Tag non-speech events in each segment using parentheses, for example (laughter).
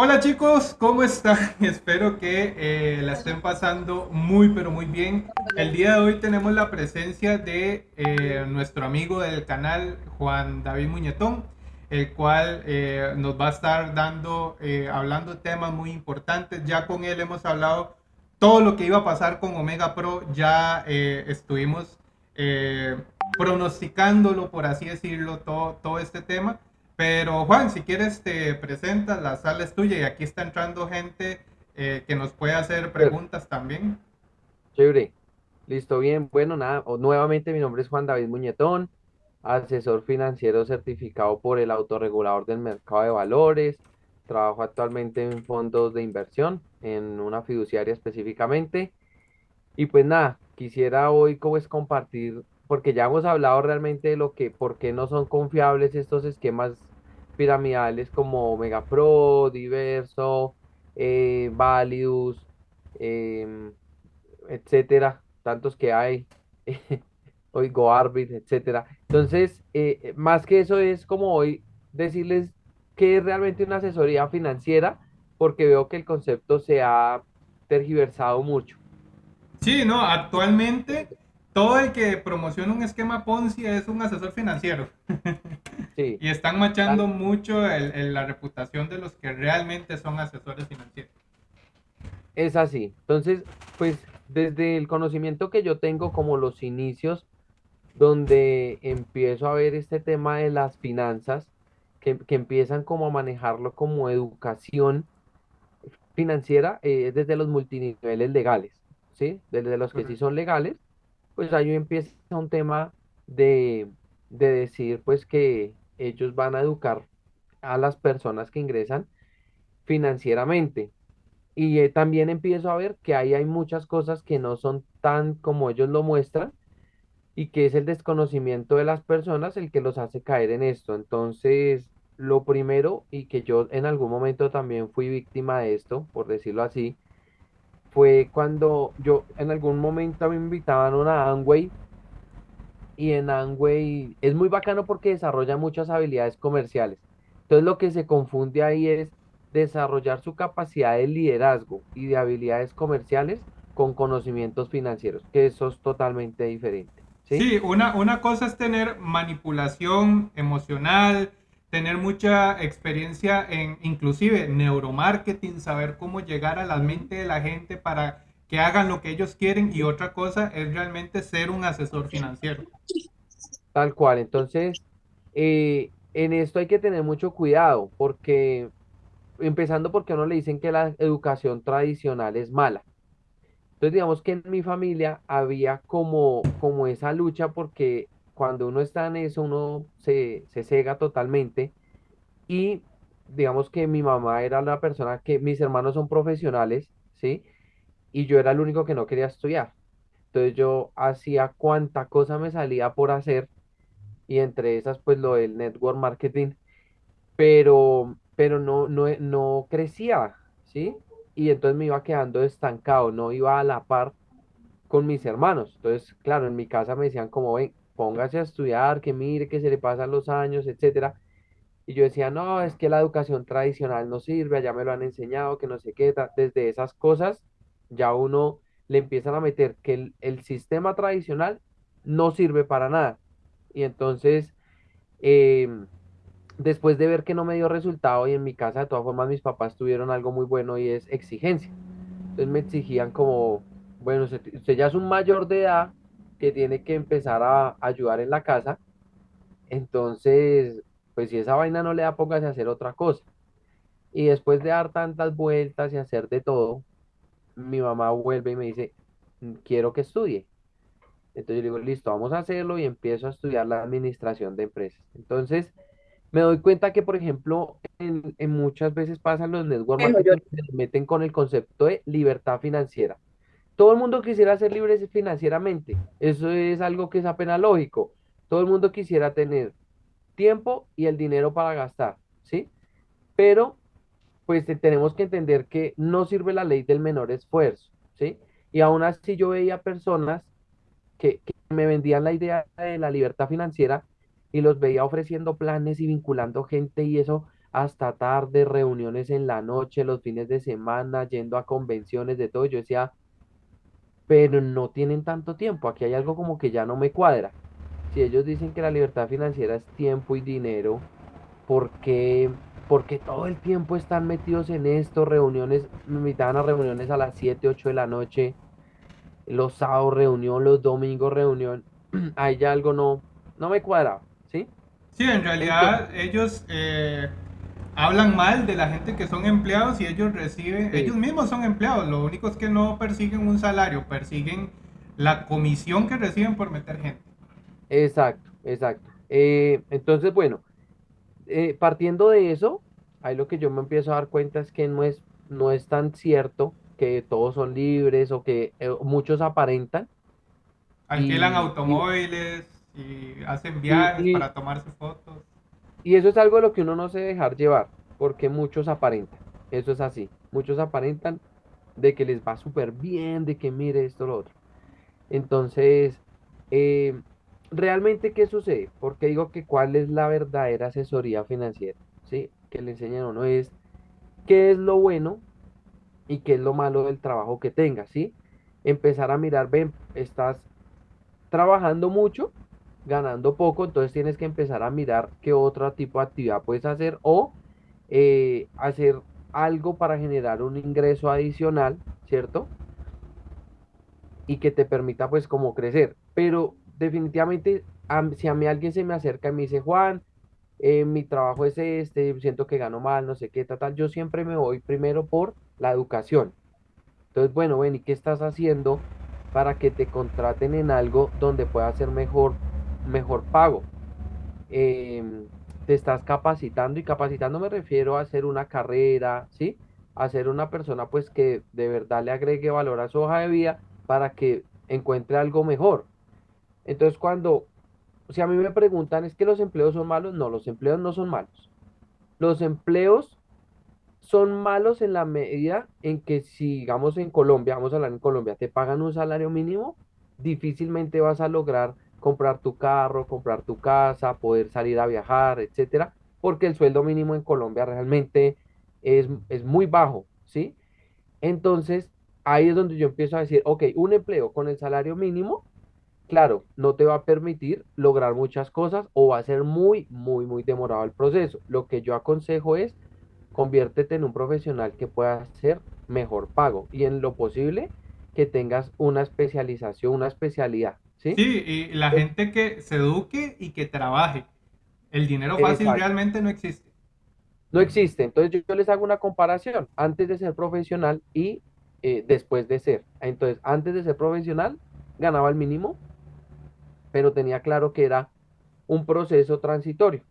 Hola chicos, ¿cómo están? (laughs) Espero que eh, la estén pasando muy pero muy bien. El día de hoy tenemos la presencia de eh, nuestro amigo del canal, Juan David Muñetón, el cual eh, nos va a estar dando, hablando temas muy importantes. Ya con él hemos hablado todo lo que iba a pasar con Omega Pro, ya estuvimos pronosticándolo, por así decirlo, todo, todo este tema. Pero Juan, si quieres te presentas, la sala es tuya y aquí está entrando gente eh, que nos puede hacer preguntas también. Chévere, listo, bien. Bueno, nada, nuevamente mi nombre es Juan David Muñetón, asesor financiero certificado por el autorregulador del mercado de valores. Trabajo actualmente en fondos de inversión, en una fiduciaria específicamente. Y pues nada, quisiera hoy como es compartir, porque ya hemos hablado realmente de lo que, por qué no son confiables estos esquemas piramidales como Omega Pro, Diverso, eh, Validus, em, etcétera, tantos que hay, (laughs) Oigo Arbit, etcétera. Entonces, eh, más que eso es como hoy decirles qué es realmente una asesoría financiera, porque veo que el concepto se ha tergiversado mucho. Sí, no, actualmente todo el que promociona un esquema Ponzi es un asesor financiero. (laughs) Y están machando mucho la reputación de los que realmente son asesores financieros. Es así. Entonces, pues desde el conocimiento que yo tengo como los inicios, donde empiezo a ver este tema de las finanzas, que, empiezan como a manejarlo como educación financiera eh, desde los multiniveles legales, ¿sí? Desde los que sí son legales, pues ahí empieza un tema de, de decir pues que ellos van a educar a las personas que ingresan financieramente. Y eh, también empiezo a ver que ahí hay muchas cosas que no son tan como ellos lo muestran y que es el desconocimiento de las personas el que los hace caer en esto. Entonces, lo primero, y que yo en algún momento también fui víctima de esto, por decirlo así, fue cuando yo en algún momento me invitaban a una Amway y en Amway es muy bacano porque desarrolla muchas habilidades comerciales. Entonces lo que se confunde ahí es desarrollar su capacidad de liderazgo y de habilidades comerciales con conocimientos financieros, que eso es totalmente diferente. Sí, una, una cosa es tener manipulación emocional, tener mucha experiencia en inclusive neuromarketing, saber cómo llegar a la mente de la gente para que hagan lo que ellos quieren y otra cosa es realmente ser un asesor financiero. Tal cual, entonces eh, en esto hay que tener mucho cuidado porque empezando porque a uno le dicen que la educación tradicional es mala. Entonces digamos que en mi familia había como, como esa lucha porque cuando uno está en eso uno se, se cega totalmente y digamos que mi mamá era la persona que mis hermanos son profesionales, ¿sí? y yo era el único que no quería estudiar. Entonces yo hacía cuanta cosa me salía por hacer y entre esas pues lo del network marketing, pero, pero no, no, no crecía, ¿sí? Y entonces me iba quedando estancado, no iba a la par con mis hermanos. Entonces, claro, en mi casa me decían como, ven, póngase a estudiar, que mire que se le pasan los años, etcétera. Y yo decía, no, es que la educación tradicional no sirve, ya me lo han enseñado, que no sé qué, desde esas cosas ya uno le empiezan a meter que el, sistema tradicional no sirve para nada. Y entonces, em, después de ver que no me dio resultado y en mi casa de todas formas mis papás tuvieron algo muy bueno y es exigencia. Entonces me exigían como, bueno, usted, ya es un mayor de edad que tiene que empezar a ayudar en la casa. Entonces, pues si esa vaina no le da, póngase a hacer otra cosa. Y después de dar tantas vueltas y hacer de todo, mi mamá vuelve y me dice, mm, quiero que estudie. Entonces yo digo, listo, vamos a hacerlo y empiezo a estudiar la administración de empresas. Entonces me doy cuenta que, por ejemplo, en, muchas veces pasan los network marketing se meten con el concepto de libertad financiera. Todo el mundo quisiera ser libre financieramente. Eso es algo que es apenas lógico. Todo el mundo quisiera tener tiempo y el dinero para gastar, ¿sí? Pero pues tenemos que entender que no sirve la ley del menor esfuerzo, ¿sí? Y aún así yo veía personas que, me vendían la idea de la libertad financiera y los veía ofreciendo planes y vinculando gente y eso hasta tarde, reuniones en la noche, los fines de semana, yendo a convenciones de todo. Yo decía, pero no tienen tanto tiempo. Aquí hay algo como que ya no me cuadra. Si ellos dicen que la libertad financiera es tiempo y dinero, ¿por qué, por qué todo el tiempo están metidos en esto? Reuniones, me invitaban a reuniones a las 7 8 de la noche, los sábados reunión, los domingos reunión. (clears throat) Ahí ya algo no, no me cuadra, ¿sí? Sí, en Entonces, realidad ellos eh, hablan mal de la gente que son empleados y ellos reciben, ellos sí, mismos son empleados, lo único es que no persiguen un salario, persiguen la comisión que reciben por meter gente. exacto, exacto. Eh, entonces, bueno, eh, partiendo de eso, ahí lo que yo me empiezo a dar cuenta es que no es, no es tan cierto que todos son libres o que eh, muchos aparentan Alquilan y, automóviles y hacen y, viajes y- para tomarse fotos. Y eso es algo de lo que uno no se dejar llevar, porque muchos aparentan, eso es así, muchos aparentan de que les va súper bien, de que mire esto, lo otro. Entonces, eh, ¿realmente qué sucede? Porque digo que cuál es la verdadera asesoría financiera, ¿sí? Que le enseñan a uno es qué es lo bueno y qué es lo malo del trabajo que tengas, ¿sí? Empezar a mirar, ven, estás trabajando mucho, ganando poco, entonces tienes que empezar a mirar qué otro tipo de actividad puedes hacer o eh, hacer algo para generar un ingreso adicional, ¿cierto? Y que te permita pues como crecer. Pero definitivamente, si a mí alguien se me acerca y me dice, Juan, eh, mi trabajo es este, siento que gano mal, no sé qué, tal, tal, yo siempre me voy primero por la educación. Entonces, bueno, ven, ¿y qué estás haciendo para que te contraten en algo donde pueda ser mejor, mejor pago? Em, te estás capacitando y capacitando me refiero a hacer una carrera, ¿sí? A ser una persona pues que de verdad le agregue valor a su hoja de vida para que encuentre algo mejor. Entonces, cuando, si a mí me preguntan, ¿es que los empleos son malos? No, los empleos no son malos. Los empleos son malos en la medida en que si, digamos, en Colombia, vamos a hablar en Colombia, te pagan un salario mínimo, difícilmente vas a lograr comprar tu carro, comprar tu casa, poder salir a viajar, etcétera, porque el sueldo mínimo en Colombia realmente es, es muy bajo, ¿sí? Entonces, ahí es donde yo empiezo a decir, ok, un empleo con el salario mínimo, claro, no te va a permitir lograr muchas cosas o va a ser muy, muy, muy demorado el proceso. Lo que yo aconsejo es conviértete en un profesional que pueda hacer mejor pago y en lo posible que tengas una especialización, una especialidad, ¿sí? Sí, y la gente que se eduque y que trabaje. El dinero fácil Exacto. realmente no existe. No existe. Entonces yo, yo les hago una comparación antes de ser profesional y eh, después de ser. Entonces, antes de ser profesional, ganaba el mínimo, pero tenía claro que era un proceso transitorio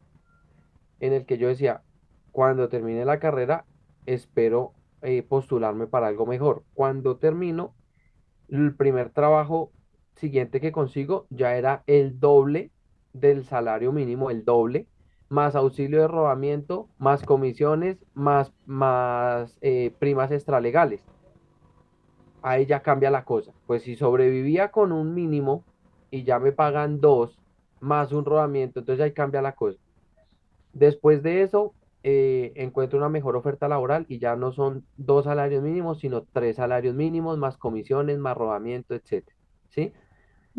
en el que yo decía, cuando termine la carrera, espero eh, postularme para algo mejor. Cuando termino, el primer trabajo siguiente que consigo ya era el doble del salario mínimo, el doble, más auxilio de rodamiento, más comisiones, más, más eh, primas extralegales. Ahí ya cambia la cosa. Pues si sobrevivía con un mínimo y ya me pagan dos, más un rodamiento, entonces ahí cambia la cosa. Después de eso, eh, encuentro una mejor oferta laboral y ya no son dos salarios mínimos, sino tres salarios mínimos, más comisiones, más rodamiento, etcétera. ¿Sí?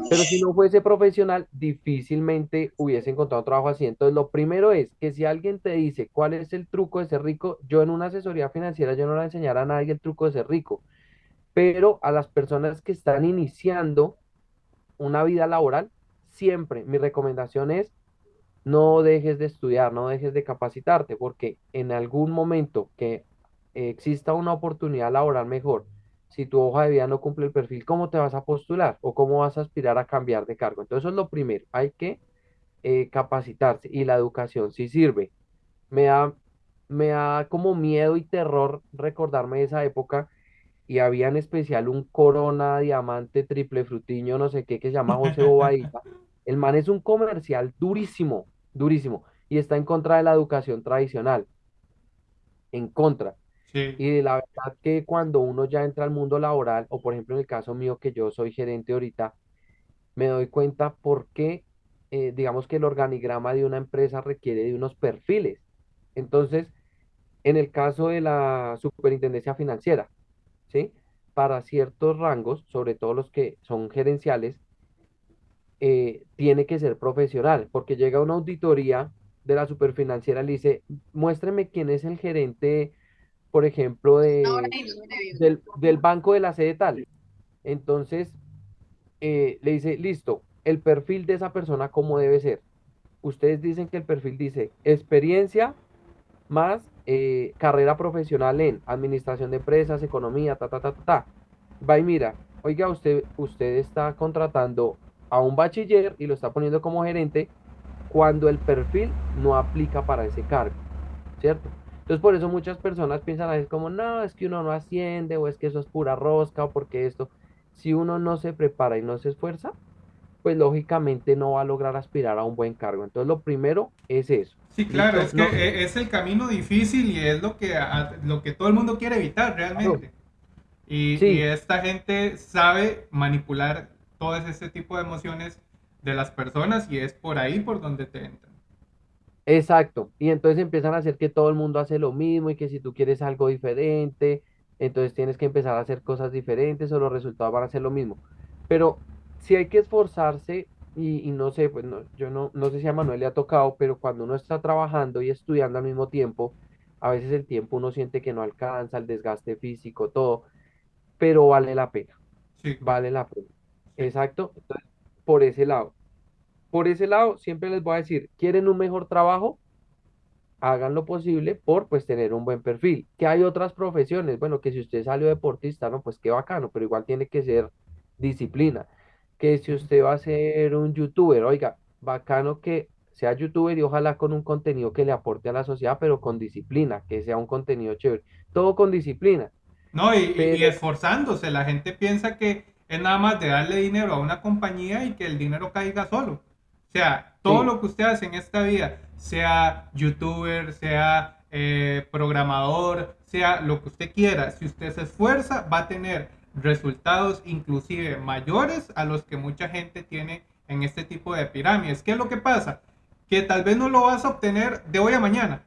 Pero si no fuese profesional, difícilmente hubiese encontrado trabajo así. Entonces, lo primero es que si alguien te dice cuál es el truco de ser rico, yo en una asesoría financiera, yo no le voy a nadie el truco de ser rico, pero a las personas que están iniciando una vida laboral, siempre mi recomendación es no dejes de estudiar, no dejes de capacitarte, porque en algún momento que exista una oportunidad laboral mejor, si tu hoja de vida no cumple el perfil, ¿cómo te vas a postular o cómo vas a aspirar a cambiar de cargo? Entonces, eso es lo primero, hay que eh, capacitarse y la educación sí sirve. Me da, me da como miedo y terror recordarme de esa época y había en especial un Corona Diamante Triple Frutiño, no sé qué, que se llama José Bobadilla. El man es un comercial durísimo, durísimo, y está en contra de la educación tradicional, en contra. Sí. Y la verdad que cuando uno ya entra al mundo laboral, o por ejemplo en el caso mío que yo soy gerente ahorita, me doy cuenta por qué, eh, digamos que el organigrama de una empresa requiere de unos perfiles. Entonces, En el caso de la superintendencia financiera, ¿sí? Para ciertos rangos, sobre todo los que son gerenciales, eh, tiene que ser profesional, porque llega una auditoría de la superfinanciera y le dice, muéstreme quién es el gerente, por ejemplo, de, del, del banco de la sede tal. Entonces, eh, le dice, listo, el perfil de esa persona, ¿cómo debe ser? Ustedes dicen que el perfil dice experiencia más eh, carrera profesional en administración de empresas, economía, ta, ta, ta, ta, ta. Va y mira, oiga, usted, usted está contratando a un bachiller y lo está poniendo como gerente cuando el perfil no aplica para ese cargo, ¿cierto? Entonces por eso muchas personas piensan a veces como, no, es que uno no asciende o es que eso es pura rosca o porque esto, si uno no se prepara y no se esfuerza, pues lógicamente no va a lograr aspirar a un buen cargo. Entonces lo primero es eso. Sí, claro, es que No, e- es el camino difícil y es lo que, a- lo que todo el mundo quiere evitar realmente. Y, y Sí, esta gente sabe manipular todo ese tipo de emociones de las personas y es por ahí por donde te entran. Exacto. Y entonces empiezan a hacer que todo el mundo hace lo mismo y que si tú quieres algo diferente, entonces tienes que empezar a hacer cosas diferentes o los resultados van a ser lo mismo. Pero si hay que esforzarse y, y no sé, pues no, yo no, no sé si a Manuel le ha tocado, pero cuando uno está trabajando y estudiando al mismo tiempo, a veces el tiempo uno siente que no alcanza, el desgaste físico, todo, pero vale la pena, Sí, vale la pena. Exacto. Entonces, por ese lado. Por ese lado, siempre les voy a decir, ¿quieren un mejor trabajo? hagan lo posible por pues tener un buen perfil. Que hay otras profesiones, bueno, que si usted salió deportista, no, pues qué bacano, pero igual tiene que ser disciplina. Que si usted va a ser un youtuber, oiga, bacano que sea youtuber y ojalá con un contenido que le aporte a la sociedad, pero con disciplina, que sea un contenido chévere. Todo con disciplina, No, y, y- esforzándose. La gente piensa que es nada más de darle dinero a una compañía y que el dinero caiga solo. O sea, todo sí, lo que usted hace en esta vida, sea youtuber, sea eh, programador, sea lo que usted quiera, si usted se esfuerza, va a tener resultados inclusive mayores a los que mucha gente tiene en este tipo de pirámides. ¿Qué es lo que pasa? Que tal vez no lo vas a obtener de hoy a mañana,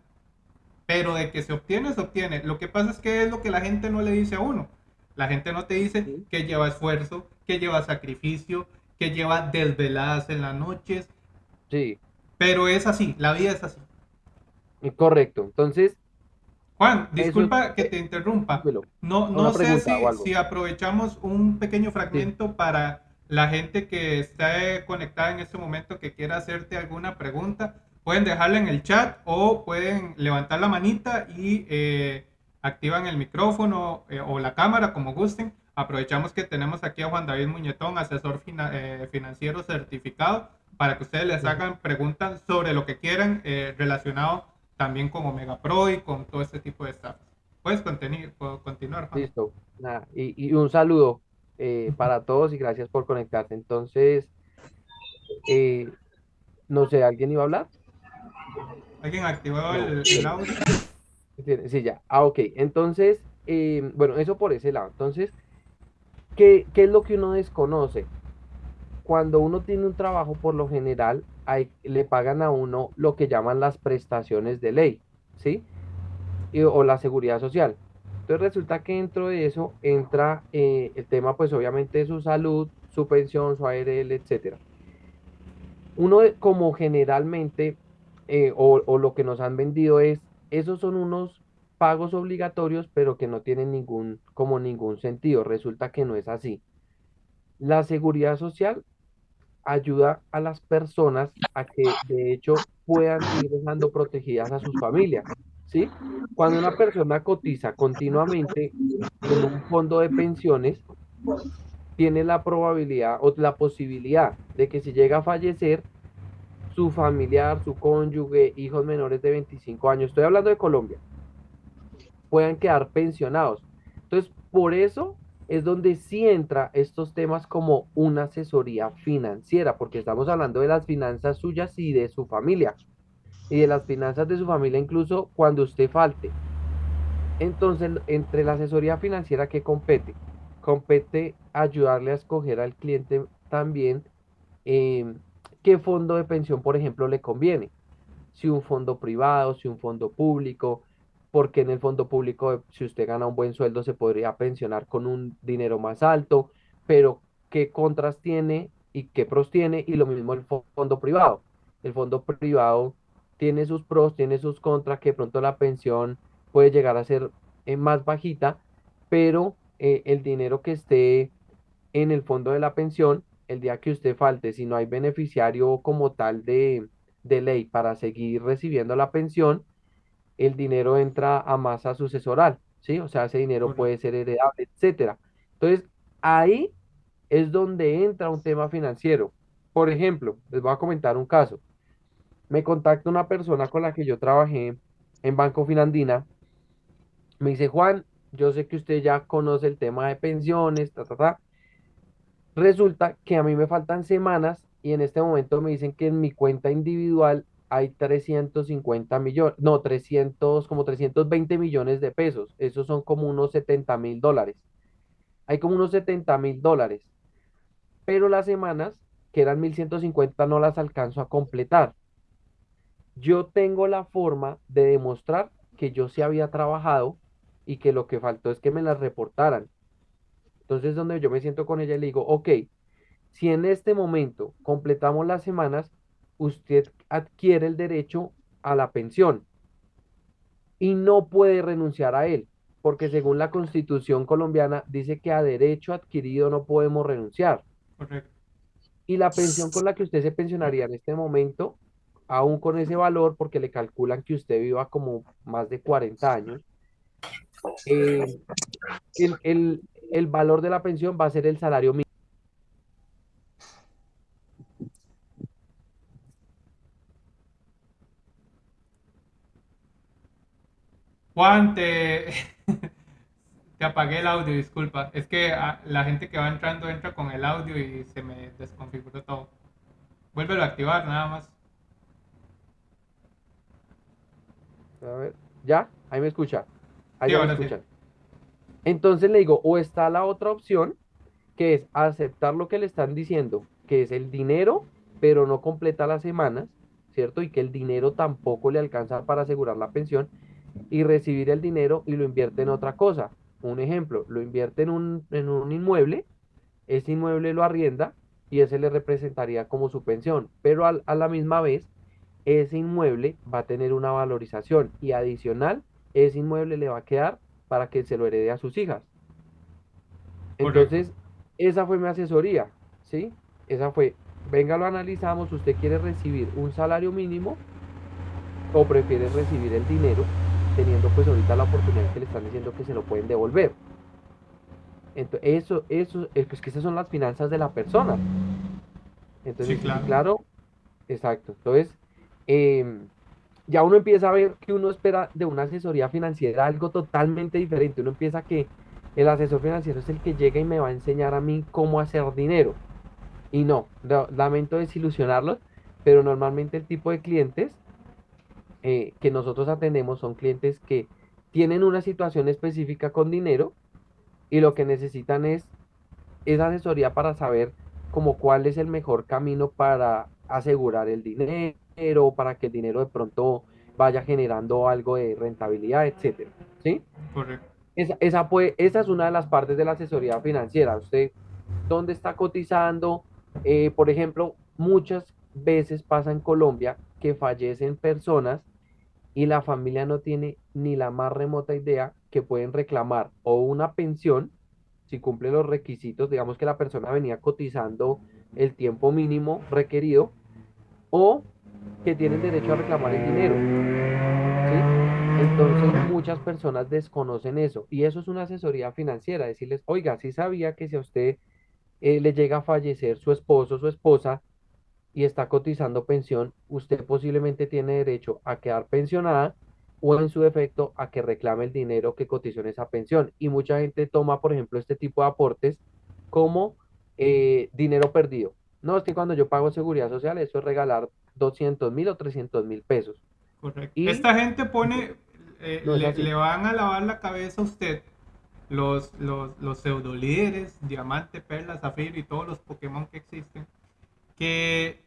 pero de que se obtiene, se obtiene. Lo que pasa es que es lo que la gente no le dice a uno. La gente no te dice que lleva esfuerzo, que lleva sacrificio, que lleva desveladas en las noches, sí, pero es así, la vida es así. correcto. Entonces, Juan, eso disculpa que te interrumpa. No, no sé si, aprovechamos un pequeño Sí, fragmento para la gente que está eh, conectada en este momento que quiera hacerte alguna pregunta. Pueden dejarla en el chat o pueden levantar la manita y eh, activan el micrófono eh, o la cámara como gusten. Aprovechamos que tenemos aquí a Juan David Muñetón, asesor fina- eh, financiero certificado, para que ustedes les hagan preguntas sobre lo que quieran eh, relacionado también con Omega Pro y con todo este tipo de stuff. Puedes continuar, puedo continuar, Juan. listo. Nada, y, y un saludo eh, para todos y gracias por conectarse. Entonces, eh, no sé, ¿alguien iba a hablar? ¿Alguien activó No, el, el audio? sí, sí, ya. Ah, ok. Entonces, eh, bueno, eso por ese lado. Entonces, ¿qué, qué es lo que uno desconoce? Cuando uno tiene un trabajo, por lo general, hay- le pagan a uno lo que llaman las prestaciones de ley, ¿sí? Y- o la seguridad social. Entonces resulta que dentro de eso entra eh, el tema, pues obviamente, de su salud, su pensión, su ARL, etcétera. Uno como generalmente, eh, o, o lo que nos han vendido es, esos son unos pagos obligatorios, pero que no tienen ningún, como ningún sentido. Resulta que no es así. La seguridad social ayuda a las personas a que de hecho puedan ir dejando protegidas a sus familias, ¿sí? Cuando una persona cotiza continuamente en un fondo de pensiones, tiene la probabilidad o la posibilidad de que si llega a fallecer, su familiar, su cónyuge, hijos menores de 25 años, estoy hablando de Colombia, puedan quedar pensionados. Entonces, por eso es donde sí entra estos temas como una asesoría financiera, porque estamos hablando de las finanzas suyas y de su familia, y de las finanzas de su familia incluso cuando usted falte. Entonces, entre la asesoría financiera que compete, compete ayudarle a escoger al cliente también eh, qué fondo de pensión, por ejemplo, le conviene si un fondo privado, si un fondo público, porque en el fondo público, si usted gana un buen sueldo, se podría pensionar con un dinero más alto, pero ¿qué contras tiene y qué pros tiene? Y lo mismo el fo- fondo privado. El fondo privado tiene sus pros, tiene sus contras, que pronto la pensión puede llegar a ser eh, más bajita, pero eh, el dinero que esté en el fondo de la pensión, el día que usted falte, si no hay beneficiario como tal de, de ley para seguir recibiendo la pensión, el dinero entra a masa sucesoral, ¿sí? O sea, ese dinero puede ser heredable, etcétera. Entonces, ahí es donde entra un tema financiero. Por ejemplo, les voy a comentar un caso. Me contacta una persona con la que yo trabajé en Banco Finandina. Me dice, Juan, yo sé que usted ya conoce el tema de pensiones, ta, ta, ta. Resulta que a mí me faltan semanas y en este momento me dicen que en mi cuenta individual hay 350 millones, no, 300 como 320 millones de pesos. Esos son como unos setenta mil dólares. Hay como unos setenta mil dólares. Pero las semanas, que eran 1150 no las alcanzo a completar. Yo tengo la forma de demostrar que yo sí había trabajado y que lo que faltó es que me las reportaran. Entonces, donde yo me siento con ella y le digo, ok, Si en este momento completamos las semanas, usted adquiere el derecho a la pensión y no puede renunciar a él, porque según la Constitución colombiana dice que a derecho adquirido no podemos renunciar. Correcto. Y la pensión con la que usted se pensionaría en este momento, aún con ese valor, porque le calculan que usted viva como más de 40 años, eh, el, el, el valor de la pensión va a ser el salario mínimo. Juan, te, (laughs) te apagué el audio, disculpa. Es que ah, la gente que va entrando entra con el audio y se me desconfiguró todo. Vuélvelo a activar, nada más. A ver, ¿ya? Ahí me escucha. Ahí Sí, me sí. escuchan. Entonces le digo, o está la otra opción, que es aceptar lo que le están diciendo, que es el dinero, pero no completa las semanas, ¿cierto? Y que el dinero tampoco le alcanza para asegurar la pensión y recibir el dinero y lo invierte en otra cosa. Un ejemplo, lo invierte en un, en un inmueble, ese inmueble lo arrienda y ese le representaría como su pensión, pero al- a la misma vez, ese inmueble va a tener una valorización y adicional, ese inmueble le va a quedar para que se lo herede a sus hijas. Correcto. Entonces, esa fue mi asesoría, ¿sí? Esa fue, venga, lo analizamos, ¿usted quiere recibir un salario mínimo o prefiere recibir el dinero teniendo pues ahorita la oportunidad que le están diciendo que se lo pueden devolver? Entonces, eso, eso, es que es que esas son las finanzas de la persona. Entonces, sí, claro. claro, exacto. Entonces, em, ya uno empieza a ver que uno espera de una asesoría financiera algo totalmente diferente. Uno empieza que el asesor financiero es el que llega y me va a enseñar a mí cómo hacer dinero. Y no, la- lamento desilusionarlos, pero normalmente el tipo de clientes eh, que nosotros atendemos son clientes que tienen una situación específica con dinero y lo que necesitan es esa asesoría para saber como cuál es el mejor camino para asegurar el dinero, para que el dinero de pronto vaya generando algo de rentabilidad, etcétera. ¿Sí? Correcto. Esa, esa, puede- esa es una de las partes de la asesoría financiera. Usted, ¿dónde está cotizando? Eh, por ejemplo, muchas veces pasa en Colombia que fallecen personas y la familia no tiene ni la más remota idea que pueden reclamar o una pensión si cumple los requisitos, digamos que la persona venía cotizando el tiempo mínimo requerido o que tienen derecho a reclamar el dinero. Entonces muchas personas desconocen eso y eso es una asesoría financiera, decirles, oiga, sí sabía que si a usted eh, le llega a fallecer su esposo su esposa, y está cotizando pensión, usted posiblemente tiene derecho a quedar pensionada o en su defecto a que reclame el dinero que cotizó en esa pensión. Y mucha gente toma, por ejemplo, este tipo de aportes como eh, dinero perdido. No, es que cuando yo pago seguridad social, eso es regalar doscientos mil o trescientos mil pesos. Correcto. Y Esta gente pone, eh, no le van a lavar la cabeza a usted los, los, los pseudo líderes, diamante, perla, zafiro y todos los Pokémon que existen, que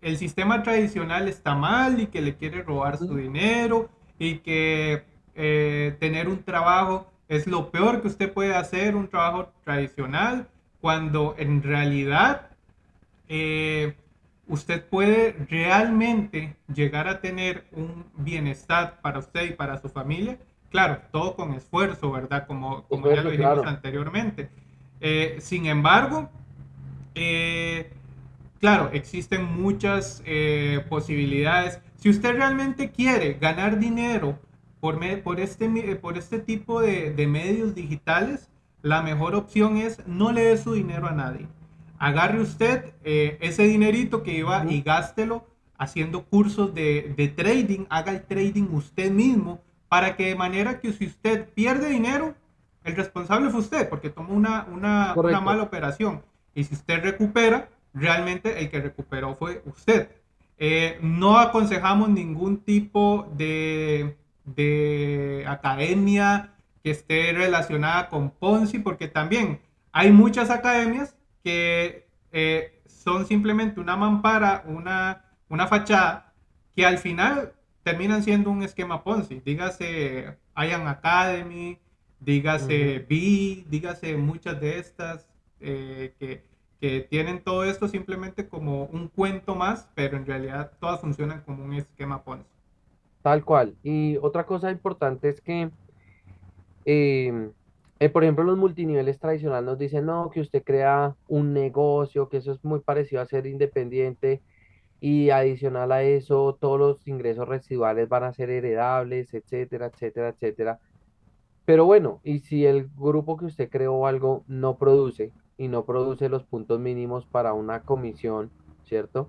el sistema tradicional está mal y que le quiere robar su dinero y que eh, tener un trabajo es lo peor que usted puede hacer, un trabajo tradicional, cuando en realidad eh, usted puede realmente llegar a tener un bienestar para usted y para su familia. Claro, todo con esfuerzo, ¿verdad? Como, como ya lo dijimos claro. anteriormente. Eh, sin embargo, eh, claro, existen muchas eh, posibilidades. Si usted realmente quiere ganar dinero por, me, por, este, por este tipo de, de medios digitales, la mejor opción es no le dé su dinero a nadie agarre usted eh, ese dinerito que iba y gástelo haciendo cursos de, de, trading, haga el trading usted mismo, para que de manera que si usted pierde dinero, el responsable fue usted, porque tomó una, una, una mala operación. Y si usted recupera, realmente el que recuperó fue usted. Eh, no aconsejamos ningún tipo de, de academia que esté relacionada con Ponzi, porque también hay muchas academias que eh, son simplemente una mampara, una, una fachada, que al final terminan siendo un esquema Ponzi. Dígase Ian Academy, dígase B, dígase muchas de estas eh, que, que, tienen todo esto simplemente como un cuento más, pero en realidad todas funcionan como un esquema Ponzi. Tal cual. Y otra cosa importante es que eh, eh, por ejemplo, los multiniveles tradicionales nos dicen, no, que usted crea un negocio, que eso es muy parecido a ser independiente y adicional a eso, todos los ingresos residuales van a ser heredables, etcétera, etcétera, etcétera. Pero bueno, y si el grupo que usted creó algo no produce y no produce los puntos mínimos para una comisión, ¿cierto?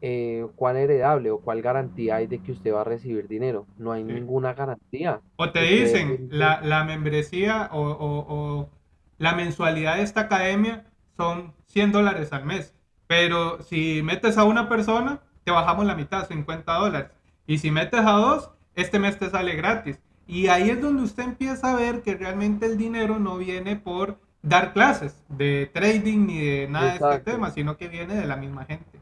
eh, cuál heredable o cuál garantía hay de que usted va a recibir dinero. No hay sí. ninguna garantía. O te dicen, la, la, membresía o, o, o, la mensualidad de esta academia son 100 dólares al mes. Pero si metes a una persona, te bajamos la mitad, 50 dólares. Y si metes a dos, este mes te sale gratis. Y ahí es donde usted empieza a ver que realmente el dinero no viene por dar clases de trading ni de nada Exacto. de este tema, sino que viene de la misma gente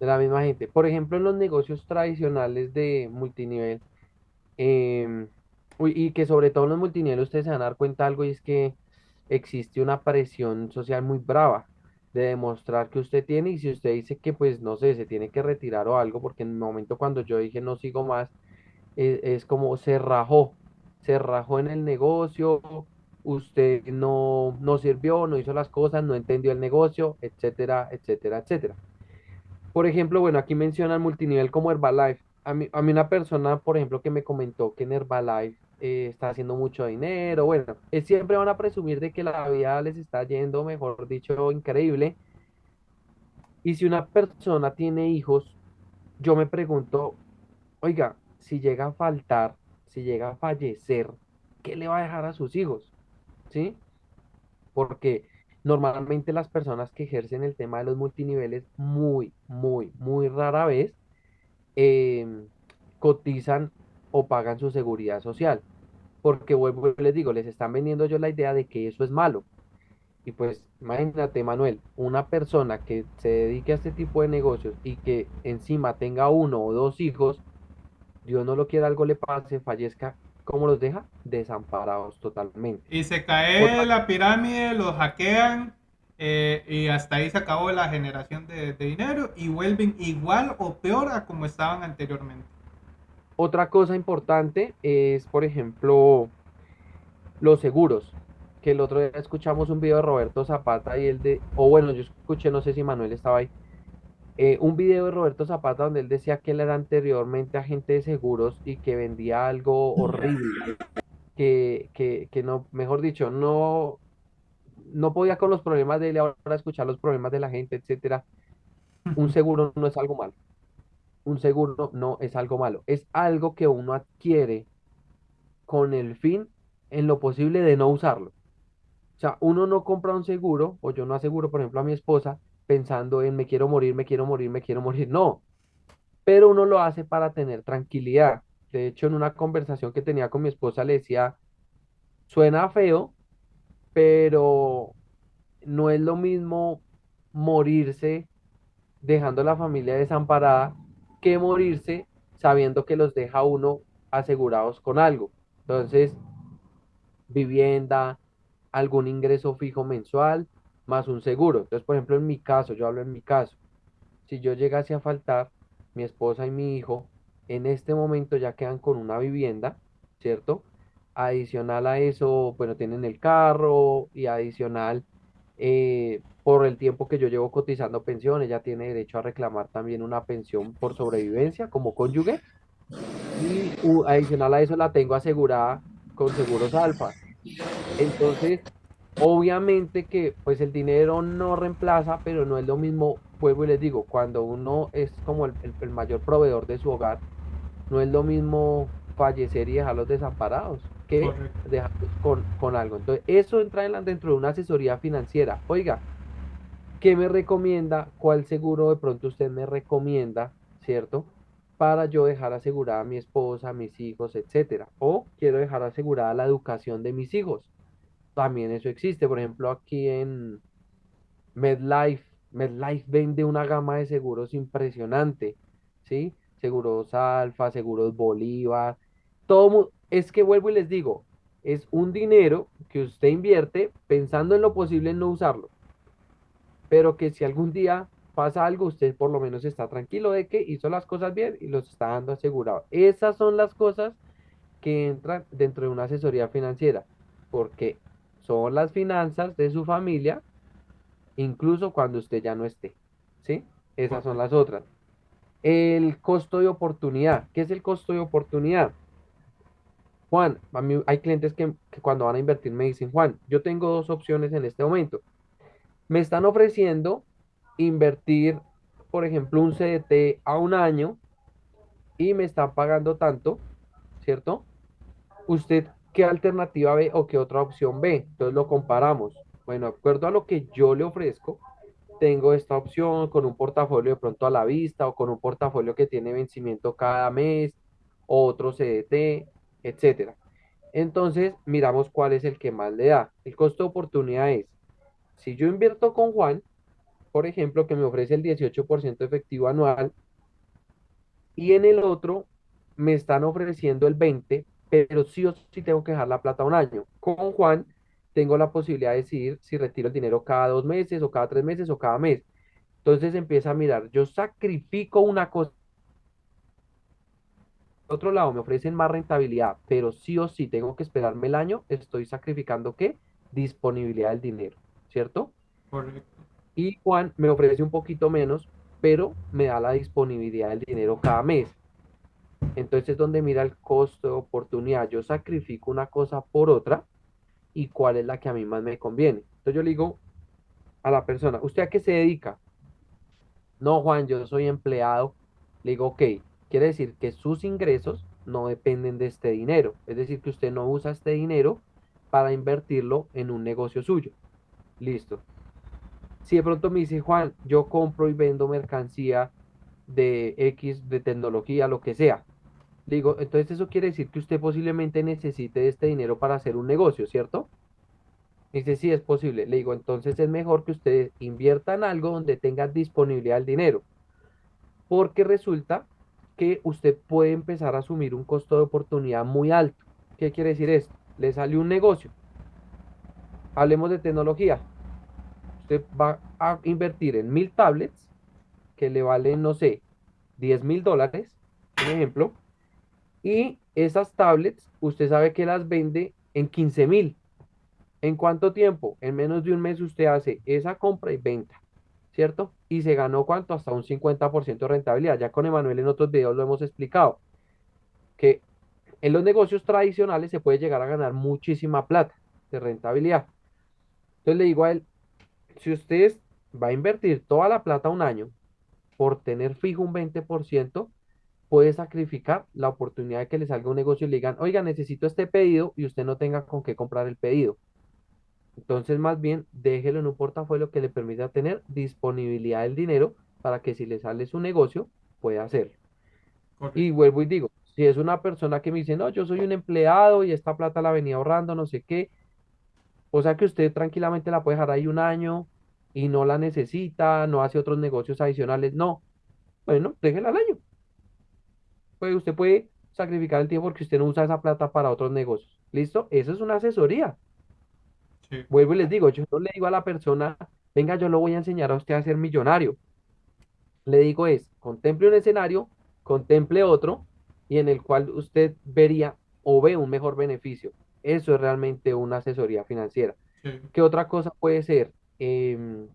de la misma gente. Por ejemplo, en los negocios tradicionales de multinivel, eh, y que sobre todo en los multinivel ustedes se van a dar cuenta de algo y es que existe una presión social muy brava de demostrar que usted tiene y si usted dice que pues no sé, se tiene que retirar o algo, porque en el momento cuando yo dije no sigo más, es, es como se rajó, se rajó en el negocio, usted no, no sirvió, no hizo las cosas, no entendió el negocio, etcétera, etcétera, etcétera. Por ejemplo, bueno, aquí mencionan multinivel como Herbalife. A mí, a mí una persona, por ejemplo, que me comentó que en Herbalife eh, está haciendo mucho dinero, bueno, es, siempre van a presumir de que la vida les está yendo, mejor dicho, increíble. Y si una persona tiene hijos, yo me pregunto, oiga, si llega a faltar, si llega a fallecer, ¿qué le va a dejar a sus hijos? ¿Sí? Porque Normalmente las personas que ejercen el tema de los multiniveles muy, muy, muy rara vez eh, cotizan o pagan su seguridad social. Porque vuelvo les digo, les están vendiendo yo la idea de que eso es malo. Y pues imagínate, Manuel, una persona que se dedique a este tipo de negocios y que encima tenga uno o dos hijos, Dios no lo quiera, algo le pase, fallezca, ¿cómo los deja? Desamparados totalmente. Y se cae Otra... la pirámide, los hackean eh, y hasta ahí se acabó la generación de, de, dinero y vuelven igual o peor a como estaban anteriormente. Otra cosa importante es, por ejemplo, los seguros. Que el otro día escuchamos un video de Roberto Zapata y el de, o bueno, yo escuché, no sé si Manuel estaba ahí, eh, un video de Roberto Zapata donde él decía que él era anteriormente agente de seguros y que vendía algo horrible, que, que, que no, mejor dicho, no, no podía con los problemas de él ahora escuchar los problemas de la gente, etcétera. Un seguro no es algo malo. Un seguro no es algo malo. Es algo que uno adquiere con el fin, en lo posible, de no usarlo. O sea, uno no compra un seguro, o yo no aseguro, por ejemplo, a mi esposa, pensando en me quiero morir, me quiero morir, me quiero morir. No, pero uno lo hace para tener tranquilidad. De hecho, en una conversación que tenía con mi esposa le decía, suena feo, pero no es lo mismo morirse dejando a la familia desamparada que morirse sabiendo que los deja uno asegurados con algo. Entonces, vivienda, algún ingreso fijo mensual, más un seguro. Entonces, por ejemplo, en mi caso, yo hablo en mi caso, si yo llegase a faltar, mi esposa y mi hijo en este momento ya quedan con una vivienda, ¿cierto? Adicional a eso, bueno, tienen el carro y adicional, eh, por el tiempo que yo llevo cotizando pensión, ella tiene derecho a reclamar también una pensión por sobrevivencia como cónyuge y adicional a eso la tengo asegurada con seguros alfa. Entonces, obviamente que pues el dinero no reemplaza, pero no es lo mismo, vuelvo y les digo, cuando uno es como el, el- el mayor proveedor de su hogar, no es lo mismo fallecer y dejarlos desamparados que Correcto. dejarlos con, con algo. Entonces, eso entra en la- dentro de una asesoría financiera. Oiga, ¿qué me recomienda? ¿Cuál seguro de pronto usted me recomienda, cierto? Para yo dejar asegurada a mi esposa, a mis hijos, etcétera. O quiero dejar asegurada la educación de mis hijos también eso existe. Por ejemplo, aquí en MedLife, MedLife vende una gama de seguros impresionante, ¿sí? Seguros Alfa, seguros Bolívar, todo. Es que vuelvo y les digo, es un dinero que usted invierte pensando en lo posible en no usarlo, pero que si algún día pasa algo, usted por lo menos está tranquilo de que hizo las cosas bien y los está dando asegurado. Esas son las cosas que entran dentro de una asesoría financiera, porque son las finanzas de su familia, incluso cuando usted ya no esté, ¿sí? Esas son las otras. El costo de oportunidad. ¿Qué es el costo de oportunidad? Juan, a mí hay clientes que, que cuando van a invertir me dicen, Juan, yo tengo dos opciones en este momento. Me están ofreciendo invertir, por ejemplo, un CDT a un año y me están pagando tanto, ¿cierto? ¿Usted qué alternativa ve o qué otra opción ve? Entonces lo comparamos. Bueno, de acuerdo a lo que yo le ofrezco, tengo esta opción con un portafolio de pronto a la vista o con un portafolio que tiene vencimiento cada mes, o otro CDT, etcétera. Entonces, miramos cuál es el que más le da. El costo de oportunidad es, si yo invierto con Juan, por ejemplo, que me ofrece el 18% efectivo anual, y en el otro me están ofreciendo el 20, pero sí o sí tengo que dejar la plata un año. Con Juan tengo la posibilidad de decidir si retiro el dinero cada dos meses o cada tres meses o cada mes. Entonces empieza a mirar, yo sacrifico una cosa, por otro lado me ofrecen más rentabilidad, pero sí o sí tengo que esperarme el año, estoy sacrificando ¿qué? Disponibilidad del dinero, ¿cierto? Correcto. Y Juan me ofrece un poquito menos, pero me da la disponibilidad del dinero cada mes. Entonces es donde mira el costo de oportunidad. Yo sacrifico una cosa por otra y cuál es la que a mí más me conviene. Entonces yo le digo a la persona, ¿usted a qué se dedica? No, Juan, yo soy empleado. Le digo, ok, quiere decir que sus ingresos no dependen de este dinero. Es decir, que usted no usa este dinero para invertirlo en un negocio suyo. Listo. Si de pronto me dice, Juan, yo compro y vendo mercancía de X, de tecnología, lo que sea. Digo, entonces eso quiere decir que usted posiblemente necesite este dinero para hacer un negocio, ¿cierto? Dice, sí, es posible. Le digo, entonces es mejor que usted invierta en algo donde tenga disponibilidad del dinero, porque resulta que usted puede empezar a asumir un costo de oportunidad muy alto. ¿Qué quiere decir esto? Le sale un negocio. Hablemos de tecnología. Usted va a invertir en mil tablets que le valen, no sé, diez mil dólares, un ejemplo, y esas tablets usted sabe que las vende en quince mil. ¿En cuánto tiempo? En menos de un mes usted hace esa compra y venta, ¿cierto? Y se ganó cuánto? Hasta un 50% de rentabilidad. Ya con Emanuel en otros videos lo hemos explicado, que en los negocios tradicionales se puede llegar a ganar muchísima plata de rentabilidad. Entonces le digo a él, si usted va a invertir toda la plata un año por tener fijo un 20%, puede sacrificar la oportunidad de que le salga un negocio y le digan, oiga, necesito este pedido y usted no tenga con qué comprar el pedido. Entonces, más bien, déjelo en un portafolio que le permita tener disponibilidad del dinero para que si le sale su negocio, pueda hacerlo. Y vuelvo y digo, si es una persona que me dice, no, yo soy un empleado y esta plata la venía ahorrando, no sé qué, o sea que usted tranquilamente la puede dejar ahí un año y no la necesita, no hace otros negocios adicionales, no, bueno, déjela al año. Pues usted puede sacrificar el tiempo porque usted no usa esa plata para otros negocios. ¿Listo? Eso es una asesoría. Sí, Vuelvo y les digo, yo no le digo a la persona, venga, yo lo voy a enseñar a usted a ser millonario. Le digo es, contemple un escenario, contemple otro, y en el cual usted vería o ve un mejor beneficio. Eso es realmente una asesoría financiera. sí, ¿Qué otra cosa puede ser? Em,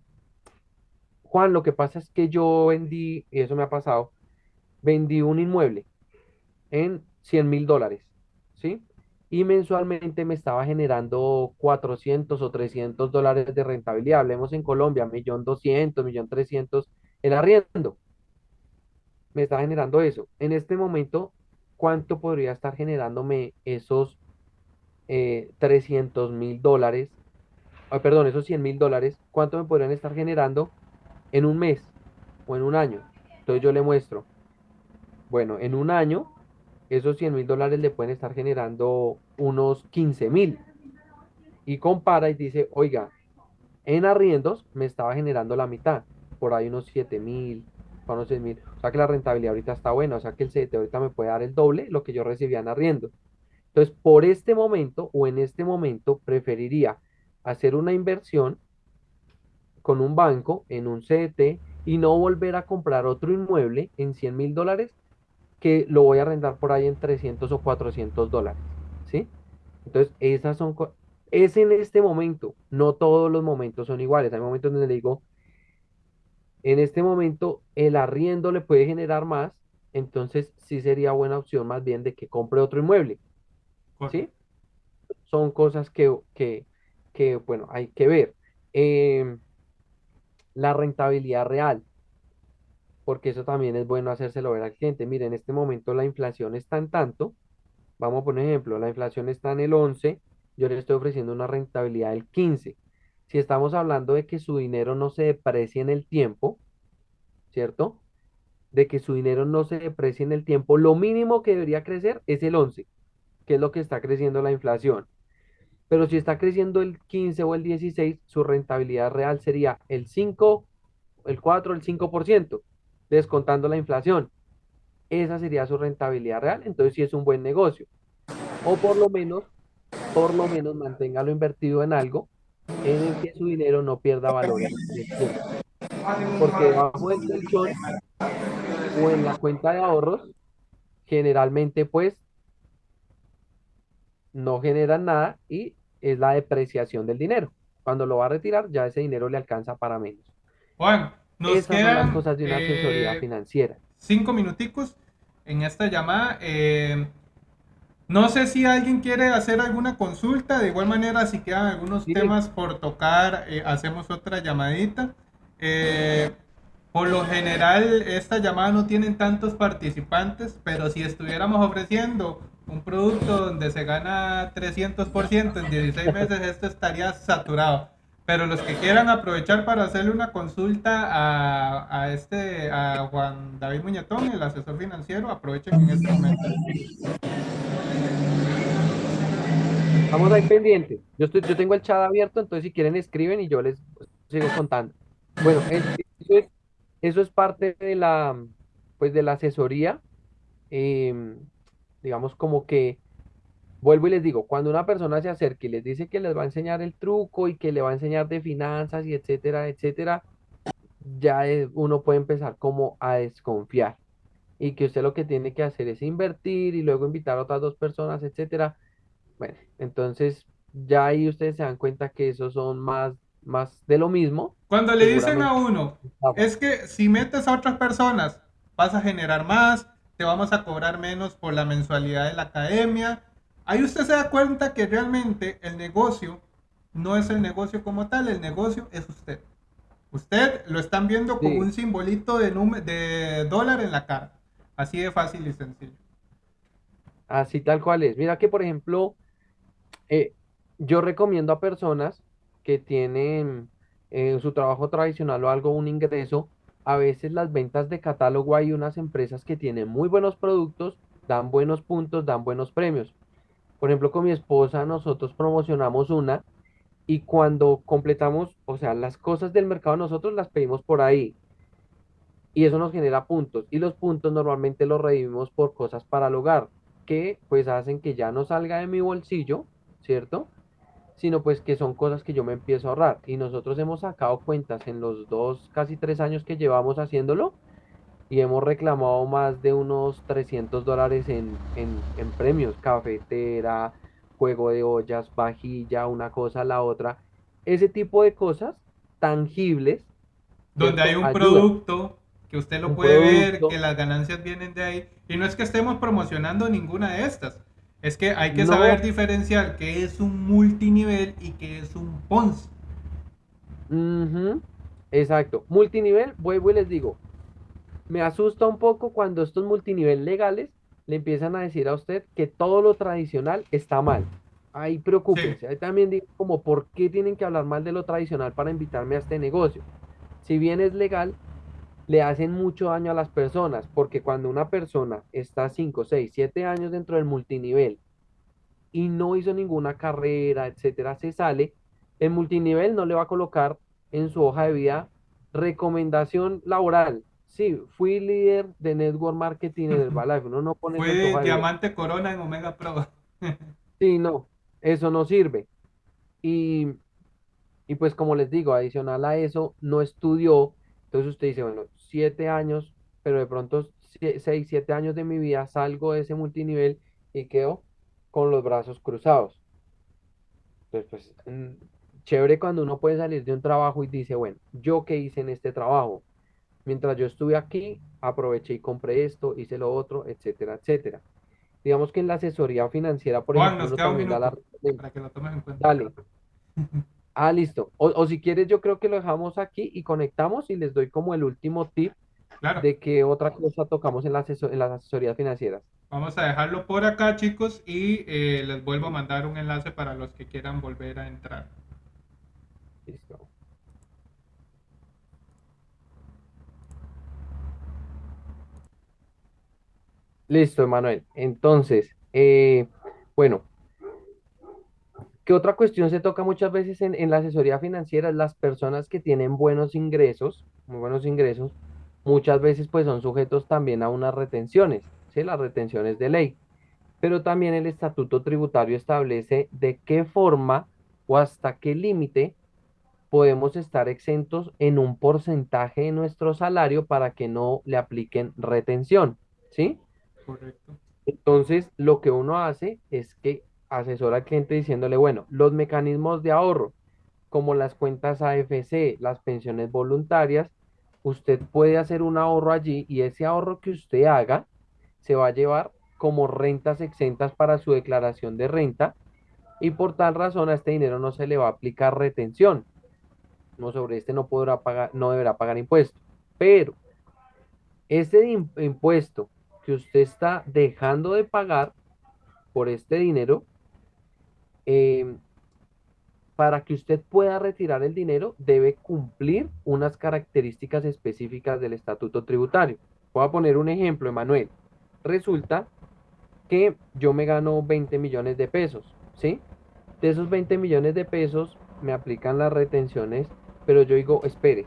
Juan, lo que pasa es que yo vendí, y eso me ha pasado, vendí un inmueble en cien mil dólares, ¿sí? Y mensualmente me estaba generando 400 o 300 dólares de rentabilidad. Hablemos en Colombia, millón doscientos, millón trescientos el arriendo. Me estaba generando eso. En este momento, ¿cuánto podría estar generándome esos eh, 300 mil dólares? Ah, perdón, esos cien mil dólares, ¿cuánto me podrían estar generando en un mes o en un año? Entonces yo le muestro, bueno, en un año, esos cien mil dólares le pueden estar generando unos quince mil. Y compara y dice, oiga, en arriendos me estaba generando la mitad, por ahí unos siete mil, para unos seis mil. O sea que la rentabilidad ahorita está buena, o sea que el CDT ahorita me puede dar el doble lo que yo recibía en arriendo. Entonces, por este momento o en este momento, preferiría hacer una inversión con un banco en un CDT y no volver a comprar otro inmueble en cien mil dólares que lo voy a arrendar por ahí en 300 o 400 dólares. ¿Sí? Entonces, esas son... Es en este momento, no todos los momentos son iguales. Hay momentos donde le digo, en este momento el arriendo le puede generar más, entonces sí sería buena opción más bien de que compre otro inmueble. ¿Sí? son cosas que, que, que, bueno, hay que ver. Em, la rentabilidad real, porque eso también es bueno hacérselo ver al cliente. Mire, en este momento la inflación está en tanto, vamos a poner ejemplo, la inflación está en el 11, yo le estoy ofreciendo una rentabilidad del 15. Si estamos hablando de que su dinero no se deprecie en el tiempo, ¿cierto? De que su dinero no se deprecie en el tiempo, lo mínimo que debería crecer es el 11, que es lo que está creciendo la inflación. Pero si está creciendo el 15 o el 16, su rentabilidad real sería el 5, el 4, el 5%, descontando la inflación. Esa sería su rentabilidad real, entonces sí es un buen negocio. O por lo menos, por lo menos manténgalo invertido en algo en el que su dinero no pierda valor. Porque debajo del colchón o en la cuenta de ahorros, generalmente pues no generan nada y es la depreciación del dinero. Cuando lo va a retirar, ya ese dinero le alcanza para menos. Juan, nos Esas son las quedan cosas de una asesoría eh, financiera. cinco minuticos en esta llamada. Eh, no sé si alguien quiere hacer alguna consulta. De igual manera, si quedan algunos Sí, temas por tocar, eh, hacemos otra llamadita. Eh, por lo general, esta llamada no tienen tantos participantes, pero si estuviéramos ofreciendo un producto donde se gana 300% en 16 meses, esto estaría saturado. Pero los que quieran aprovechar para hacerle una consulta a, a este, a Juan David Muñetón, el asesor financiero, aprovechen en este momento. Vamos ahí pendiente. Yo, estoy, yo tengo el chat abierto, entonces si quieren escriben y yo les sigo contando. Bueno, es- eso es, eso es parte de la, pues de la asesoría. em, digamos como que, vuelvo y les digo, cuando una persona se acerca y les dice que les va a enseñar el truco y que le va a enseñar de finanzas y etcétera, etcétera, ya es- uno puede empezar como a desconfiar. Y que usted lo que tiene que hacer es invertir y luego invitar a otras dos personas, etcétera. Bueno, entonces ya ahí ustedes se dan cuenta que esos son más, más de lo mismo, Cuando le dicen a uno, es que si metes a otras personas, vas a generar más, te vamos a cobrar menos por la mensualidad de la academia. Ahí usted se da cuenta que realmente el negocio no es el negocio como tal, el negocio es usted. Usted lo están viendo como Sí, un simbolito de, de dólar en la cara. Así de fácil y sencillo. así tal cual es. Mira que, por ejemplo, eh, yo recomiendo a personas que tienen en su trabajo tradicional o algo, un ingreso, a veces las ventas de catálogo hay unas empresas que tienen muy buenos productos, dan buenos puntos, dan buenos premios. Por ejemplo, con mi esposa nosotros promocionamos una y cuando completamos, o sea, las cosas del mercado nosotros las pedimos por ahí y eso nos genera puntos y los puntos normalmente los redimos por cosas para el hogar. que pues hacen que ya no salga de mi bolsillo, ¿cierto? Sino pues que son cosas que yo me empiezo a ahorrar. Y nosotros hemos sacado cuentas en los dos, casi tres años que llevamos haciéndolo y hemos reclamado más de unos 300 dólares en, en, en premios, cafetera, juego de ollas, vajilla, una cosa, la otra. Ese tipo de cosas tangibles, donde hay un Ayuda. producto que usted lo puede ver, que las ganancias vienen de ahí. Y no es que estemos promocionando ninguna de estas. Es que hay que saber diferenciar qué es un multinivel y qué es un Ponzi. ujú, exacto. Multinivel, vuelvo y les digo, me asusta un poco cuando estos multinivel legales le empiezan a decir a usted que todo lo tradicional está mal. Ahí Sí, preocúpense. Ahí también digo como, ¿por qué tienen que hablar mal de lo tradicional para invitarme a este negocio? Si bien es legal, le hacen mucho daño a las personas, porque cuando una persona está 5 6 7 años dentro del multinivel y no hizo ninguna carrera, etcétera, se sale, el multinivel no le va a colocar en su hoja de vida recomendación laboral. Sí, fui líder de network marketing en Herbalife. (laughs) Uno no pone en de vida. Diamante Corona en Omega Pro. (laughs) Sí, no, eso no sirve. Y, y pues como les digo, adicional a eso, no estudió. Entonces usted dice, bueno, siete años, pero de pronto seis, siete años de mi vida salgo de ese multinivel y quedo con los brazos cruzados. Entonces, pues, mm, chévere cuando uno puede salir de un trabajo y dice, bueno, ¿yo qué hice en este trabajo? Mientras yo estuve aquí, aproveché y compré esto, hice lo otro, etcétera, etcétera. Digamos que en la asesoría financiera, por Juan, ejemplo, nos queda un la... para que lo tomes en cuenta. Dale. (laughs) Ah, listo. O, o si quieres, yo creo que lo dejamos aquí y conectamos y les doy como el último tip Claro, de qué otra cosa tocamos en la aseso- en las asesorías financieras. vamos a dejarlo por acá, chicos, y eh, les vuelvo a mandar un enlace para los que quieran volver a entrar. Listo. Listo, Emanuel. Entonces, eh, bueno, ¿qué otra cuestión se toca muchas veces en, en la asesoría financiera? Las personas que tienen buenos ingresos, muy buenos ingresos, muchas veces pues son sujetos también a unas retenciones, ¿sí? Las retenciones de ley. Pero también el estatuto tributario establece de qué forma o hasta qué límite podemos estar exentos en un porcentaje de nuestro salario para que no le apliquen retención, ¿sí? Correcto. Entonces, lo que uno hace es que asesora al cliente diciéndole, bueno, los mecanismos de ahorro, como las cuentas AFC, las pensiones voluntarias, usted puede hacer un ahorro allí y ese ahorro que usted haga se va a llevar como rentas exentas para su declaración de renta y por tal razón a este dinero no se le va a aplicar retención. No sobre este no podrá pagar, no deberá pagar impuestos. Pero im- impuesto que usted está dejando de pagar por este dinero, eh, para que usted pueda retirar el dinero, debe cumplir unas características específicas del estatuto tributario. Voy a poner un ejemplo, Emanuel. Resulta que yo me gano 20 millones de pesos, ¿sí? De esos 20 millones de pesos me aplican las retenciones, pero yo digo, espere,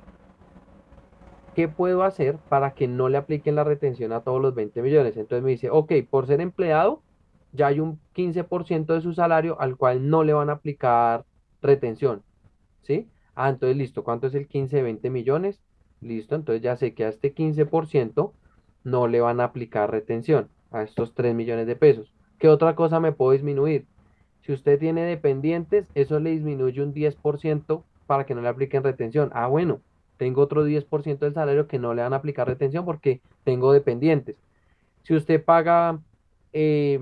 ¿qué puedo hacer para que no le apliquen la retención a todos los 20 millones? Entonces me dice, ok, por ser empleado, ya hay un 15% de su salario al cual no le van a aplicar retención, ¿sí? Ah, entonces listo, ¿cuánto es el 15 de 20 millones? Listo, entonces ya sé que a este 15% no le van a aplicar retención, a estos 3 millones de pesos. ¿Qué otra cosa me puedo disminuir? Si usted tiene dependientes, eso le disminuye un 10% para que no le apliquen retención. Ah, bueno, tengo otro 10% del salario que no le van a aplicar retención porque tengo dependientes. Si usted paga eh,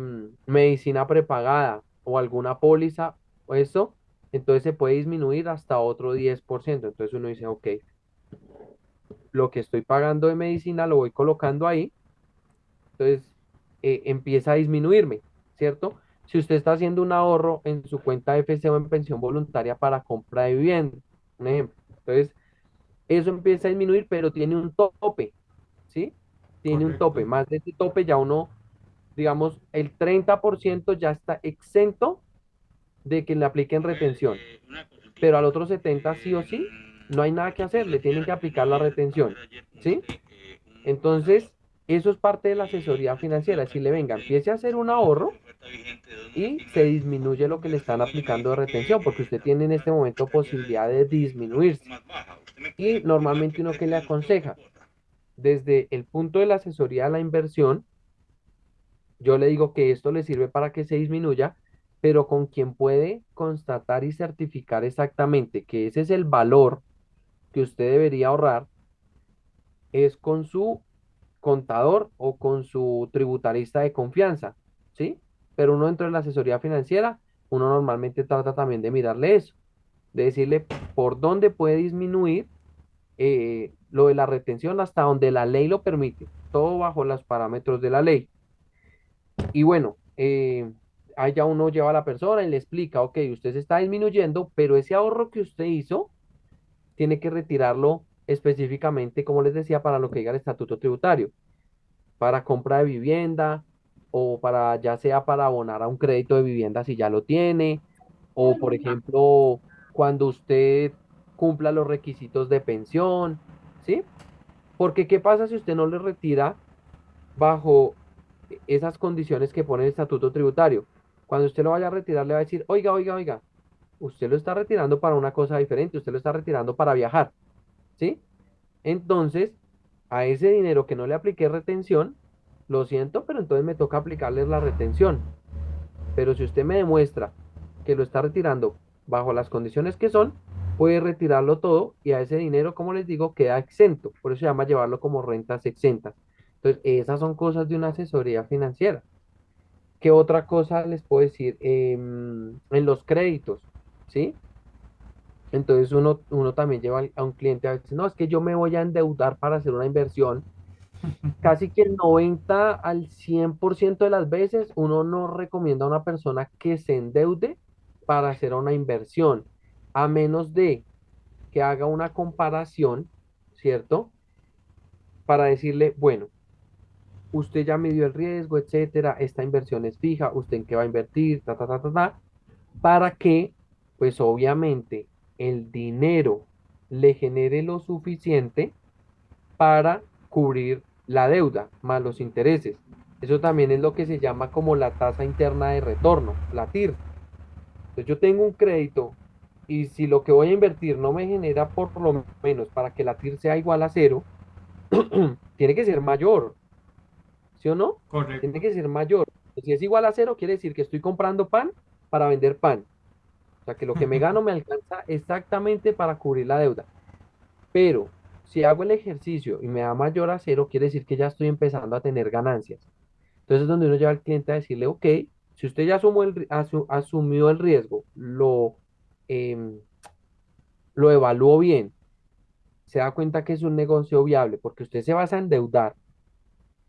medicina prepagada o alguna póliza o eso, entonces se puede disminuir hasta otro 10%. Entonces uno dice, ok, lo que estoy pagando de medicina lo voy colocando ahí, entonces eh, empieza a disminuirme, ¿cierto? Si usted está haciendo un ahorro en su cuenta FC o en pensión voluntaria para compra de vivienda, un ejemplo, entonces eso empieza a disminuir, pero tiene un tope, ¿sí? Tiene un tope, más de ese tope ya uno, digamos, el 30% ya está exento de que le apliquen retención, pero al otro 70 sí o sí, no hay nada que hacer, le tienen que aplicar la retención, ¿sí? Entonces, Eso es parte de la asesoría financiera. Decirle, venga, empiece a hacer un ahorro y se disminuye lo que le están aplicando de retención, porque usted tiene en este momento posibilidad de disminuirse. Y normalmente uno que le aconseja, desde el punto de la asesoría a la inversión, yo le digo que esto le sirve para que se disminuya, pero con quien puede constatar y certificar exactamente que ese es el valor que usted debería ahorrar, es con su contador o con su tributarista de confianza, ¿sí? Pero uno dentro de la asesoría financiera, uno normalmente trata también de mirarle eso, de decirle por dónde puede disminuir eh, lo de la retención hasta donde la ley lo permite, todo bajo los parámetros de la ley. Y bueno, eh, ahí ya uno lleva a la persona y le explica, ok, usted se está disminuyendo, pero ese ahorro que usted hizo, tiene que retirarlo específicamente, como les decía, para lo que diga el estatuto tributario, para compra de vivienda o para ya sea para abonar a un crédito de vivienda si ya lo tiene, o por ejemplo, cuando usted cumpla los requisitos de pensión, ¿sí? Porque ¿qué pasa si usted no le retira bajo esas condiciones que pone el estatuto tributario? Cuando usted lo vaya a retirar, le va a decir, oiga, oiga, oiga, usted lo está retirando para una cosa diferente, usted lo está retirando para viajar, ¿sí? Entonces, a ese dinero que no le apliqué retención, lo siento, pero entonces me toca aplicarles la retención. Pero si usted me demuestra que lo está retirando bajo las condiciones que son, puede retirarlo todo y a ese dinero, como les digo, queda exento. Por eso se llama llevarlo como rentas exentas. Entonces, esas son cosas de una asesoría financiera. ¿Qué otra cosa les puedo decir? Em, en los créditos, ¿sí? Entonces uno, uno también lleva a un cliente a veces, no, es que yo me voy a endeudar para hacer una inversión. (laughs) Casi que el 90 al 100% de las veces uno no recomienda a una persona que se endeude para hacer una inversión, a menos de que haga una comparación, ¿cierto? Para decirle, bueno, usted ya midió el riesgo, etcétera, esta inversión es fija, usted en qué va a invertir, ta, ta, ta, ta, ta, para que, pues obviamente, el dinero le genere lo suficiente para cubrir la deuda más los intereses. Eso también es lo que se llama como la tasa interna de retorno, la TIR. Entonces yo tengo un crédito y si lo que voy a invertir no me genera por lo menos para que la TIR sea igual a cero, (clears throat) tiene que ser mayor, ¿sí o no? Correcto. Tiene que ser mayor. Si es igual a cero, quiere decir que estoy comprando pan para vender pan. O sea que lo que me gano me alcanza exactamente para cubrir la deuda. Pero si hago el ejercicio y me da mayor a cero, quiere decir que ya estoy empezando a tener ganancias. Entonces es donde uno lleva al cliente a decirle, ok, si usted ya asumió el, asumió riesgo, lo, em, lo evaluó bien, se da cuenta que es un negocio viable, porque usted se vas a endeudar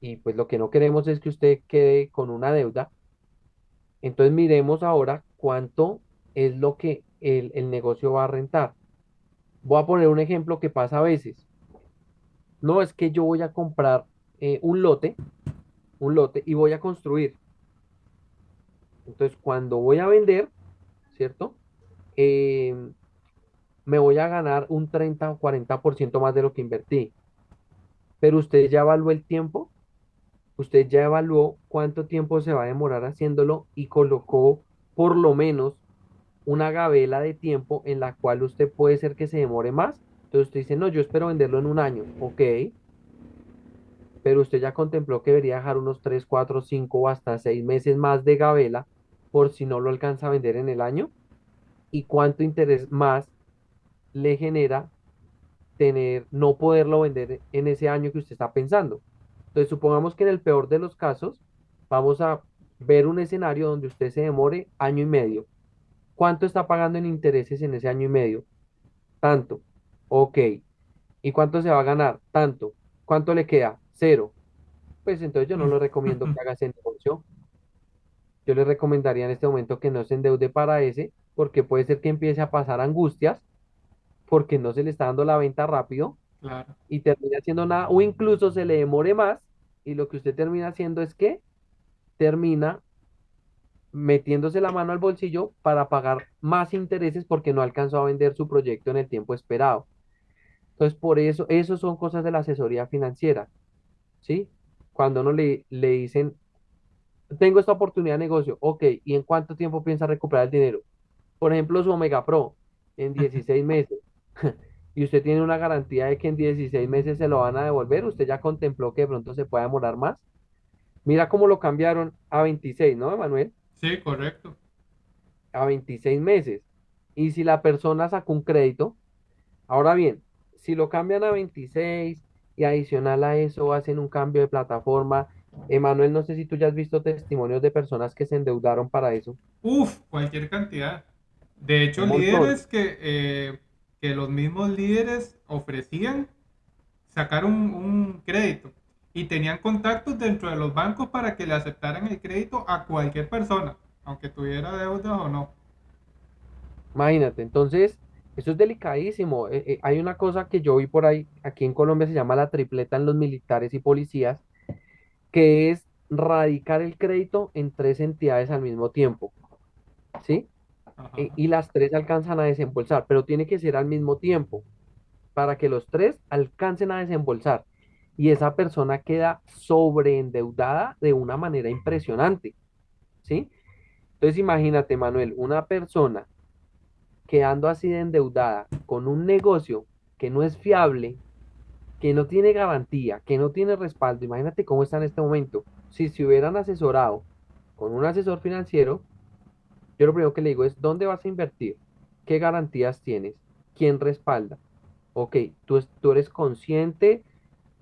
y pues lo que no queremos es que usted quede con una deuda. Entonces miremos ahora cuánto es lo que el, el negocio va a rentar. Voy a poner un ejemplo que pasa a veces. No es que yo voy a comprar eh, un lote, un lote y voy a construir. Entonces, cuando voy a vender, ¿cierto? Eh, me voy a ganar un 30 o 40% más de lo que invertí. Pero usted ya evaluó el tiempo, usted ya evaluó cuánto tiempo se va a demorar haciéndolo y colocó por lo menos una gabela de tiempo en la cual usted puede ser que se demore más. Entonces usted dice, no, yo espero venderlo en un año. Ok, pero usted ya contempló que debería dejar unos 3 4 5 o hasta 6 meses más de gabela por si no lo alcanza a vender en el año. ¿Y cuánto interés más le genera tener, no poderlo vender en ese año que usted está pensando? Entonces, supongamos que en el peor de los casos, vamos a ver un escenario donde usted se demore año y medio. ¿Cuánto está pagando en intereses en ese año y medio? Tanto. Ok. ¿Y cuánto se va a ganar? Tanto. ¿Cuánto le queda? Cero. Pues entonces yo no le recomiendo que haga ese negocio. Yo le recomendaría en este momento que no se endeude para ese, porque puede ser que empiece a pasar angustias, porque no se le está dando la venta rápido Claro. y termina haciendo nada, o incluso se le demore más y lo que usted termina haciendo es que termina metiéndose la mano al bolsillo para pagar más intereses porque no alcanzó a vender su proyecto en el tiempo esperado. Entonces, por eso, eso son cosas de la asesoría financiera, ¿sí? cuando uno le, le dicen, tengo esta oportunidad de negocio, ok, ¿y en cuánto tiempo piensa recuperar el dinero? Por ejemplo, su Omega Pro, en (laughs) 16 meses. Y usted tiene una garantía de que en 16 meses se lo van a devolver. Usted ya contempló que de pronto se pueda demorar más. Mira cómo lo cambiaron a 26, ¿no, Manuel? Sí, correcto. A 26 meses. Y si la persona sacó un crédito, ahora bien, si lo cambian a 26 y adicional a eso hacen un cambio de plataforma, Emanuel, no sé si tú ya has visto testimonios de personas que se endeudaron para eso. Uf, cualquier cantidad. De hecho, líderes que, eh, que los mismos líderes ofrecían sacar un, crédito y tenían contactos dentro de los bancos para que le aceptaran el crédito a cualquier persona, aunque tuviera deudas o no. Imagínate, entonces, eso es delicadísimo. Eh, eh, hay una cosa que yo vi por ahí, aquí en Colombia se llama la tripleta en los militares y policías, que es radicar el crédito en tres entidades al mismo tiempo, ¿sí? Ajá. E- y las tres alcanzan a desembolsar, pero tiene que ser al mismo tiempo para que los tres alcancen a desembolsar. Y esa persona queda sobreendeudada de una manera impresionante, ¿sí? Entonces imagínate, Manuel, una persona quedando así de endeudada con un negocio que no es fiable, que no tiene garantía, que no tiene respaldo, imagínate cómo está en este momento. Si se hubieran asesorado con un asesor financiero, yo lo primero que le digo es, ¿dónde vas a invertir? ¿Qué garantías tienes? ¿Quién respalda? Ok, tú, tú eres consciente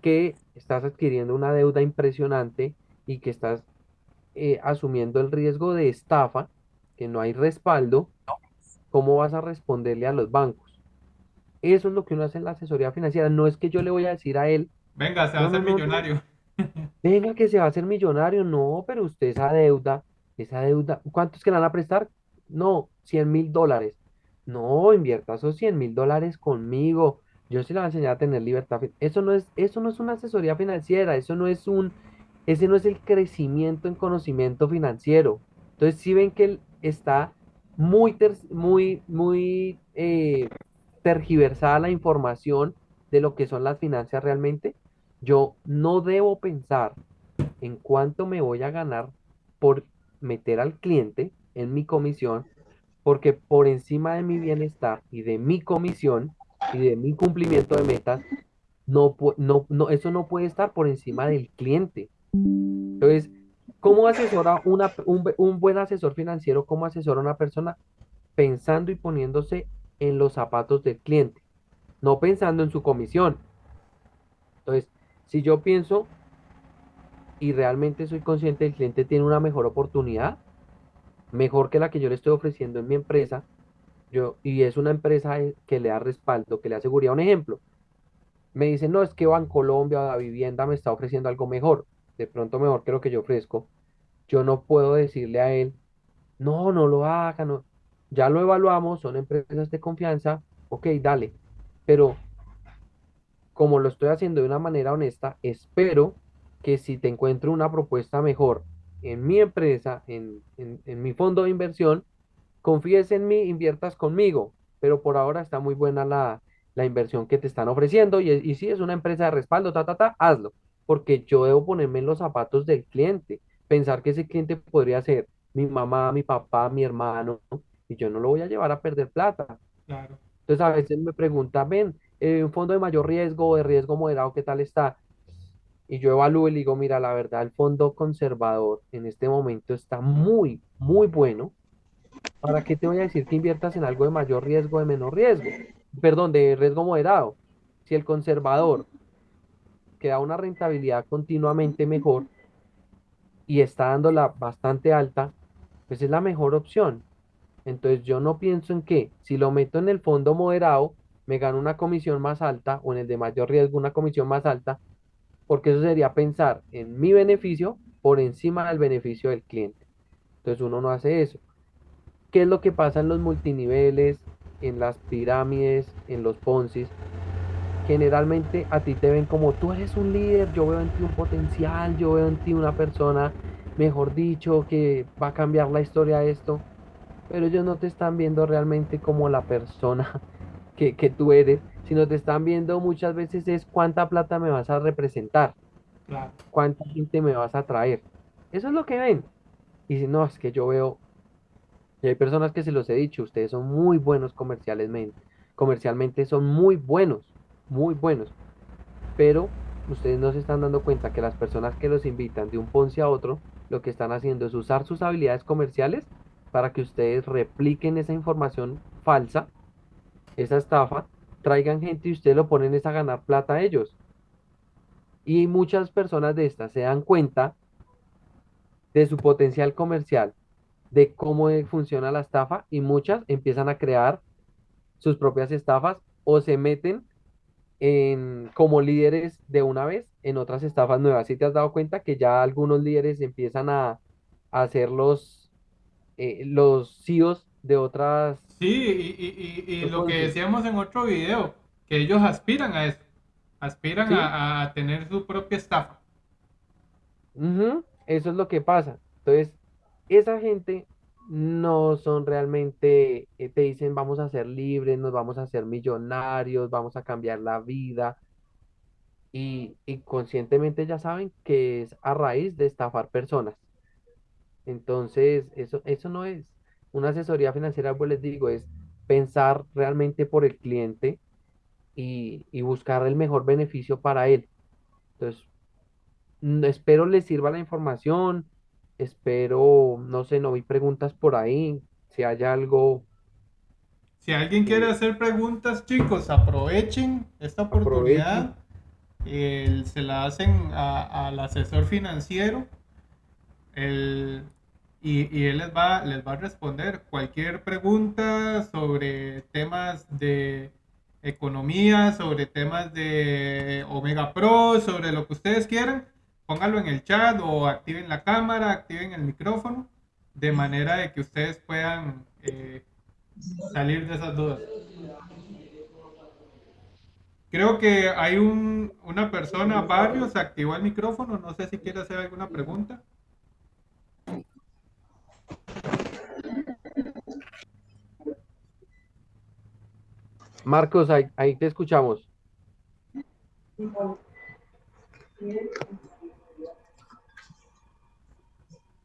que estás adquiriendo una deuda impresionante y que estás eh, asumiendo el riesgo de estafa, que no hay respaldo, ¿cómo vas a responderle a los bancos? Eso es lo que uno hace en la asesoría financiera. No es que yo le voy a decir a él, Venga, se va a no, hacer no, no, millonario. (laughs) venga que se va a hacer millonario. No, pero usted esa deuda, esa deuda, ¿cuántos que le van a prestar? No, cien mil dólares. No, invierta esos cien mil dólares conmigo. Yo sí le voy a enseñar a tener libertad. Eso no es, eso no es una asesoría financiera, eso no es un, ese no es el crecimiento en conocimiento financiero. Entonces, si ven que él está muy, ter- muy, muy eh, tergiversada la información de lo que son las finanzas realmente, yo no debo pensar en cuánto me voy a ganar por meter al cliente en mi comisión, porque por encima de mi bienestar y de mi comisión y de mi cumplimiento de metas, no, no, no, eso no puede estar por encima del cliente. Entonces, ¿cómo asesora una, un, un buen asesor financiero? ¿Cómo asesora a una persona pensando y poniéndose en los zapatos del cliente, no pensando en su comisión? Entonces, si yo pienso y realmente soy consciente del cliente tiene una mejor oportunidad, mejor que la que yo le estoy ofreciendo en mi empresa, yo, y es una empresa eh, que le da respaldo, que le da. Un ejemplo, me dicen, no, es que Bancolombia la vivienda me está ofreciendo algo mejor, de pronto mejor que lo que yo ofrezco. Yo no puedo decirle a él, no, no lo haga, no. Ya lo evaluamos, son empresas de confianza, ok, dale. Pero como lo estoy haciendo de una manera honesta, espero que si te encuentro una propuesta mejor en mi empresa, en, en, en mi fondo de inversión, confíes en mí, inviertas conmigo, pero por ahora está muy buena la, la inversión que te están ofreciendo y, y si es una empresa de respaldo, ta, ta, ta, hazlo, porque yo debo ponerme en los zapatos del cliente, pensar que ese cliente podría ser mi mamá, mi papá, mi hermano, y yo no lo voy a llevar a perder plata. Claro. Entonces a veces me preguntan, ven, eh, un fondo de mayor riesgo o de riesgo moderado, ¿qué tal está? Y yo evalúo y le digo, mira, la verdad, el fondo conservador en este momento está muy, muy bueno ¿Para qué te voy a decir que inviertas en algo de mayor riesgo, de menor riesgo? Perdón, de riesgo moderado. Si el conservador que da una rentabilidad continuamente mejor y está dándola bastante alta, pues es la mejor opción. Entonces yo no pienso en que si lo meto en el fondo moderado, me gano una comisión más alta o en el de mayor riesgo una comisión más alta, porque eso sería pensar en mi beneficio por encima del beneficio del cliente. Entonces uno no hace eso. ¿Qué es lo que pasa en los multiniveles, en las pirámides, en los Ponzi? Generalmente a ti te ven como tú eres un líder, yo veo en ti un potencial, yo veo en ti una persona, mejor dicho, que va a cambiar la historia de esto, pero ellos no te están viendo realmente como la persona (laughs) que, que tú eres, sino te están viendo muchas veces es cuánta plata me vas a representar. Claro. ¿Cuánta gente me vas a traer? Eso es lo que ven. Y si no, es que yo veo, y hay personas que se los he dicho, ustedes son muy buenos comercialmente, comercialmente son muy buenos, muy buenos, pero ustedes no se están dando cuenta que las personas que los invitan de un Ponce a otro, lo que están haciendo es usar sus habilidades comerciales para que ustedes repliquen esa información falsa, esa estafa, traigan gente y ustedes lo ponen es a ganar plata a ellos. Y muchas personas de estas se dan cuenta de su potencial comercial, de cómo funciona la estafa y muchas empiezan a crear sus propias estafas o se meten en, como líderes de una vez en otras estafas nuevas. Si te has dado cuenta que ya algunos líderes empiezan a, a ser los, eh, los CEOs de otras... Sí, y, y- y- y lo que decíamos en otro video, que ellos aspiran a eso, aspiran ¿sí? a, a tener su propia estafa. Eso es lo que pasa. Entonces, esa gente no son realmente, eh, te dicen vamos a ser libres, nos vamos a hacer millonarios, vamos a cambiar la vida y, y conscientemente ya saben que es a raíz de estafar personas. Entonces, eso, eso no es una asesoría financiera, pues les digo, es pensar realmente por el cliente y, y buscar el mejor beneficio para él. Entonces, mm, espero les sirva la información, espero, no sé, no vi preguntas por ahí, si hay algo, Si alguien quiere hacer preguntas, chicos, aprovechen esta aprovechen. oportunidad. eh, se la hacen al asesor financiero el- y, y él les va, les va a responder cualquier pregunta sobre temas de economía, sobre temas de Omega Pro, sobre lo que ustedes quieran. Pónganlo en el chat o activen la cámara, activen el micrófono, de manera de que ustedes puedan eh, salir de esas dudas. Creo que hay un, una persona, varios, activó el micrófono. No sé si quiere hacer alguna pregunta. Marcos, ahí, ahí te escuchamos.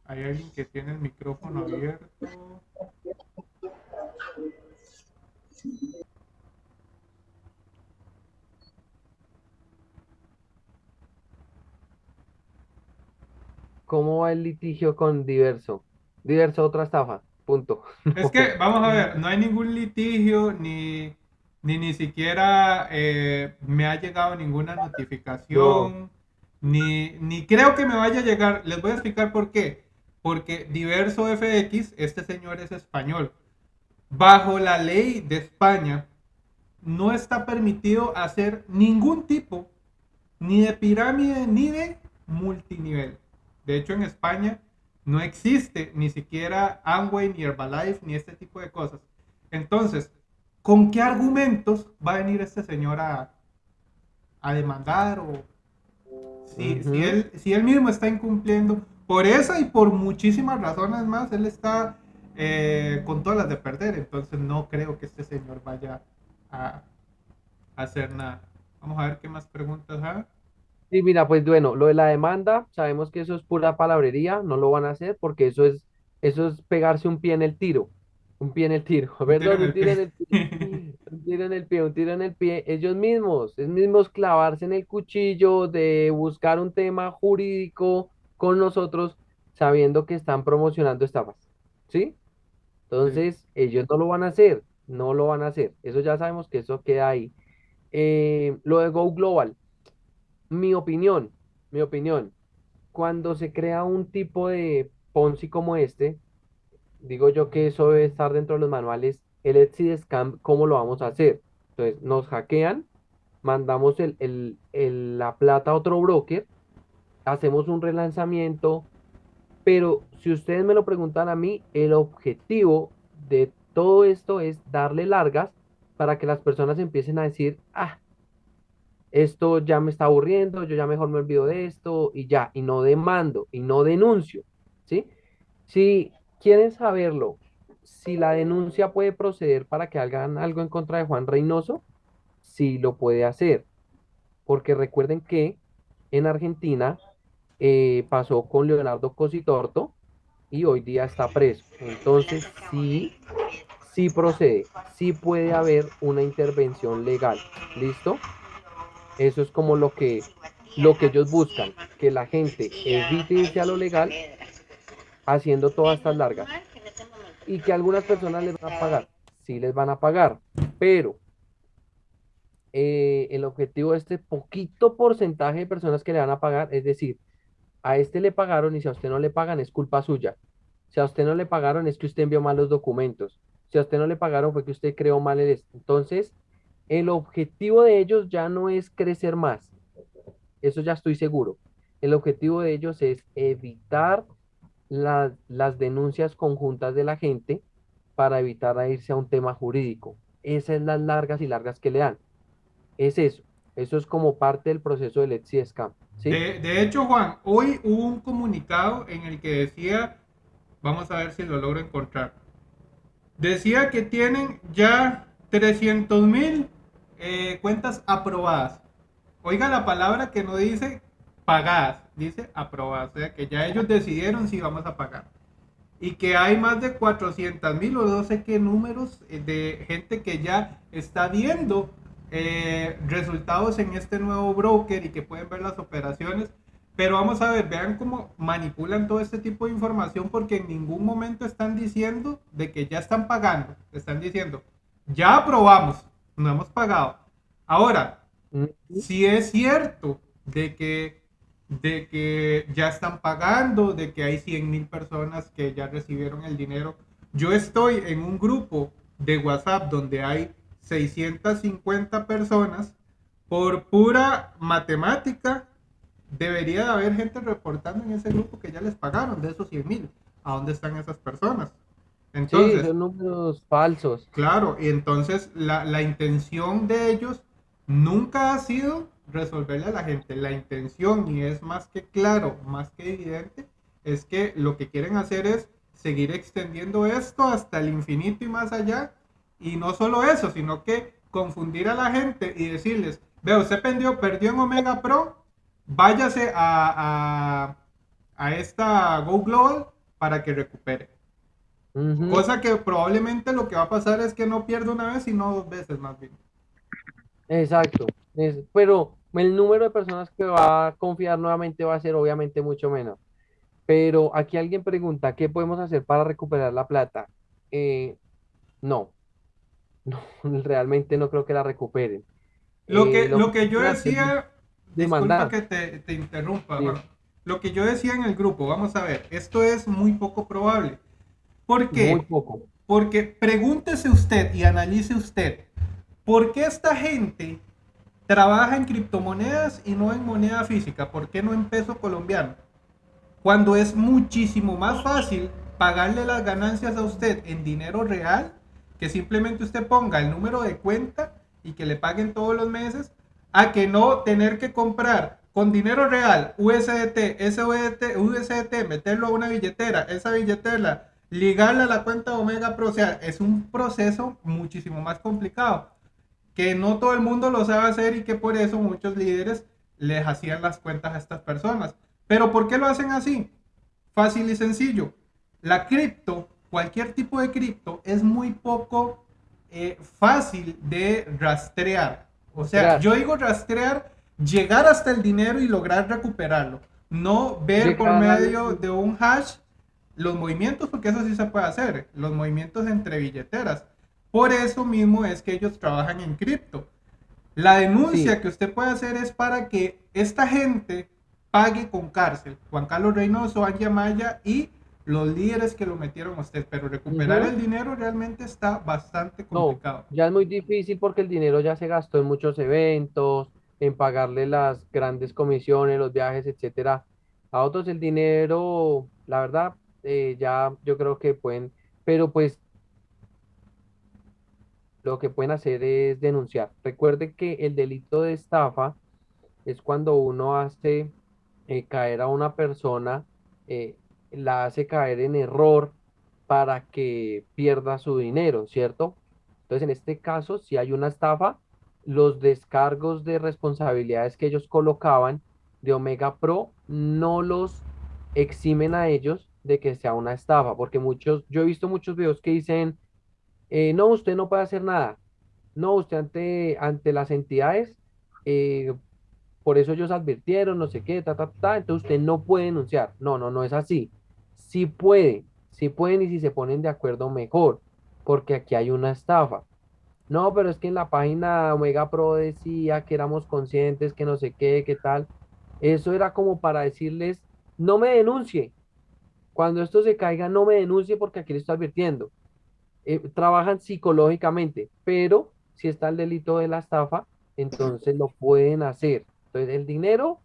Hay alguien que tiene el micrófono abierto. ¿Cómo va el litigio con Diverso? Diverso, otra estafa, punto. Es que, (laughs) vamos a ver, no hay ningún litigio, ni, ni ni siquiera eh, me ha llegado ninguna No, notificación, ni, ni creo que me vaya a llegar. Les voy a explicar por qué. Porque Diverso FX, este señor es español. Bajo la ley de España, no está permitido hacer ningún tipo ni de pirámide ni de multinivel. De hecho, en España no existe ni siquiera Amway, ni Herbalife, ni este tipo de cosas. Entonces, ¿con qué argumentos va a venir este señor a, a demandar? O si, él, si él mismo está incumpliendo por esa y por muchísimas razones más, él está eh, con todas las de perder. Entonces, no creo que este señor vaya a, a hacer nada. Vamos a ver qué más preguntas hay. Sí, mira, pues bueno, lo de la demanda, sabemos que eso es pura palabrería, no lo van a hacer porque eso es, eso es pegarse un pie en el tiro, un pie en el tiro, perdón, un el tiro en el pie, un tiro en el pie, un tiro en el pie, ellos mismos, es mismos clavarse en el cuchillo de buscar un tema jurídico con nosotros, sabiendo que están promocionando estafas, ¿sí? Sí. Entonces, ellos no lo van a hacer, no lo van a hacer, eso ya sabemos que eso queda ahí. Eh, lo de Go Global. Mi opinión, mi opinión, cuando se crea un tipo de Ponzi como este, digo yo que eso debe estar dentro de los manuales, el Exit Scam, ¿cómo lo vamos a hacer? Entonces, nos hackean, mandamos el, el- el- la plata a otro broker, hacemos un relanzamiento, pero si ustedes me lo preguntan a mí, el objetivo de todo esto es darle largas para que las personas empiecen a decir, ah, esto ya me está aburriendo, yo ya mejor me olvido de esto y ya, y no demando y no denuncio, ¿sí? Si quieren saberlo, si la denuncia puede proceder para que hagan algo en contra de Juan Reynoso, sí lo puede hacer, porque recuerden que en Argentina, eh, pasó con Leonardo Cositorto y hoy día está preso. Entonces, sí, sí procede, sí puede haber una intervención legal. ¿Listo? Eso es como lo que, lo que ellos buscan, que la gente evite irse a lo legal haciendo todas estas largas. Y que algunas personas les van a pagar, sí les van a pagar, pero eh, el objetivo de este poquito porcentaje de personas que le van a pagar, es decir, a este le pagaron y si a usted no le pagan es culpa suya. Si a usted no le pagaron es que usted envió mal los documentos. Si a usted no le pagaron fue que usted creó mal el... Entonces, el objetivo de ellos ya no es crecer más. Eso ya estoy seguro. El objetivo de ellos es evitar la- las denuncias conjuntas de la gente para evitar a irse a un tema jurídico. Esas son las largas y largas que le dan. Es eso. Eso es como parte del proceso del Etsy Scam. ¿Sí? De, de hecho, Juan, hoy hubo un comunicado en el que decía, vamos a ver si lo logro encontrar, decía que tienen ya 300 mil eh, cuentas aprobadas. Oiga la palabra que no dice pagadas, dice aprobadas, o sea que ya ellos decidieron si vamos a pagar. Y que hay más de 400 mil o no sé qué números eh, de gente que ya está viendo eh, resultados en este nuevo broker y que pueden ver las operaciones. Pero vamos a ver, vean cómo manipulan todo este tipo de información porque en ningún momento están diciendo de que ya están pagando. Están diciendo, ya aprobamos, no hemos pagado. Ahora, si es cierto de que, de que ya están pagando, de que hay 100 mil personas que ya recibieron el dinero. Yo estoy en un grupo de WhatsApp donde hay 650 personas. Por pura matemática, debería de haber gente reportando en ese grupo que ya les pagaron de esos 100 mil. ¿A dónde están esas personas? Sí, Entonces, son números falsos. Claro, y entonces la, la intención de ellos nunca ha sido resolverle a la gente. La intención, y es más que claro, más que evidente, es que lo que quieren hacer es seguir extendiendo esto hasta el infinito y más allá. Y no solo eso, sino que confundir a la gente y decirles, veo, usted perdió, perdió en Omega Pro, váyase a, a, a esta Go Global para que recupere. Cosa que probablemente lo que va a pasar es que no pierda una vez, sino dos veces más bien. Exacto. Es- pero el número de personas que va a confiar nuevamente va a ser obviamente mucho menos. Pero aquí alguien pregunta, ¿qué podemos hacer para recuperar la plata? Eh, no, (laughs) no, realmente no creo que la recuperen. Lo Eh, que, lo que lo que yo decía, disculpa demandar. que te, te interrumpa, Sí. Lo que yo decía en el grupo, vamos a ver, esto es muy poco probable. ¿Por muy qué? poco. Porque pregúntese usted y analice usted, ¿por qué esta gente trabaja en criptomonedas y no en moneda física? ¿Por qué no en peso colombiano? Cuando es muchísimo más fácil pagarle las ganancias a usted en dinero real, que simplemente usted ponga el número de cuenta y que le paguen todos los meses, a que no tener que comprar con dinero real USDT, SUSDT, USDT, meterlo a una billetera, esa billetera, ligarla a la cuenta Omega Pro, o sea, es un proceso muchísimo más complicado que no todo el mundo lo sabe hacer y que por eso muchos líderes les hacían las cuentas a estas personas. Pero ¿por qué lo hacen así? Fácil y sencillo. La cripto, cualquier tipo de cripto, es muy poco eh, fácil de rastrear. O sea, yo digo rastrear, llegar hasta el dinero y lograr recuperarlo. No ver por medio de un hash los movimientos, porque eso sí se puede hacer, los movimientos entre billeteras. Por eso mismo es que ellos trabajan en cripto. La denuncia Sí. que usted puede hacer es para que esta gente pague con cárcel. Juan Carlos Reynoso, Anja Maya y los líderes que lo metieron a usted. Pero recuperar Ujú. el dinero realmente está bastante No, complicado. ya es muy difícil porque el dinero ya se gastó en muchos eventos, en pagarle las grandes comisiones, los viajes, etcétera. A otros el dinero, la verdad, eh, ya yo creo que pueden, pero pues lo que pueden hacer es denunciar. Recuerde que el delito de estafa es cuando uno hace eh, caer a una persona, eh, la hace caer en error para que pierda su dinero, ¿cierto? Entonces, en este caso, si hay una estafa, los descargos de responsabilidades que ellos colocaban de Omega Pro no los eximen a ellos de que sea una estafa, porque muchos, yo he visto muchos videos que dicen, eh, no, usted no puede hacer nada, no, usted ante, ante las entidades, eh, por eso ellos advirtieron, no sé qué, ta, ta, ta, entonces usted no puede denunciar. No, no, no es así. Sí puede, sí pueden y si se ponen de acuerdo mejor, porque aquí hay una estafa. No, pero es que en la página Omega Pro decía que éramos conscientes, que no sé qué, qué tal. Eso era como para decirles, no me denuncie. Cuando esto se caiga, no me denuncie porque aquí le estoy advirtiendo. Eh, trabajan psicológicamente, pero si está el delito de la estafa, entonces lo pueden hacer. Entonces, el dinero,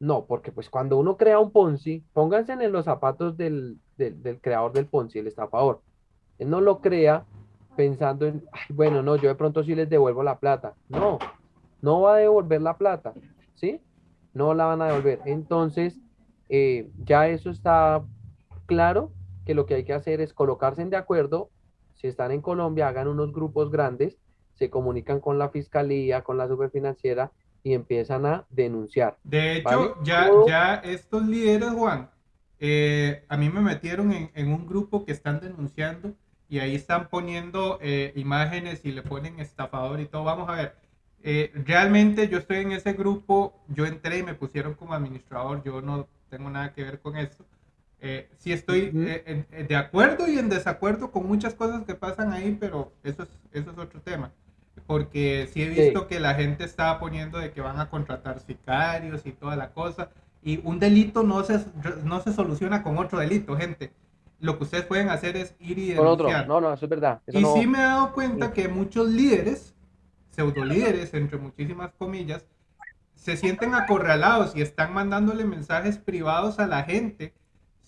no, porque pues cuando uno crea un Ponzi, pónganse en los zapatos del, del, creador del Ponzi, el estafador. Él no lo crea pensando en, "Ay, bueno, no, yo de pronto sí les devuelvo la plata. No, no va a devolver la plata, ¿sí? No la van a devolver. Entonces, eh, ya eso está claro que lo que hay que hacer es colocarse de acuerdo. Si están en Colombia, hagan unos grupos grandes, se comunican con la fiscalía, con la superfinanciera y empiezan a denunciar, De ¿vale? hecho, ya, Todo, ya estos líderes, Juan, eh, a mí me metieron en, en un grupo que están denunciando y ahí están poniendo eh, imágenes y le ponen estafador y todo. Vamos a ver, eh, realmente yo estoy en ese grupo, yo entré y me pusieron como administrador, yo no tengo nada que ver con eso. Eh, sí estoy Ujú, eh, en- en- de acuerdo y en desacuerdo con muchas cosas que pasan ahí, pero eso es, eso es otro tema. Porque sí he sí, visto que la gente está poniendo de que van a contratar sicarios y toda la cosa. Y un delito no se, no se soluciona con otro delito, gente. Lo que ustedes pueden hacer es ir y con otro. denunciar. No, no, eso es verdad. Eso Y sí no. me he dado cuenta que muchos líderes, pseudo líderes, entre muchísimas comillas, se sienten acorralados y están mandándole mensajes privados a la gente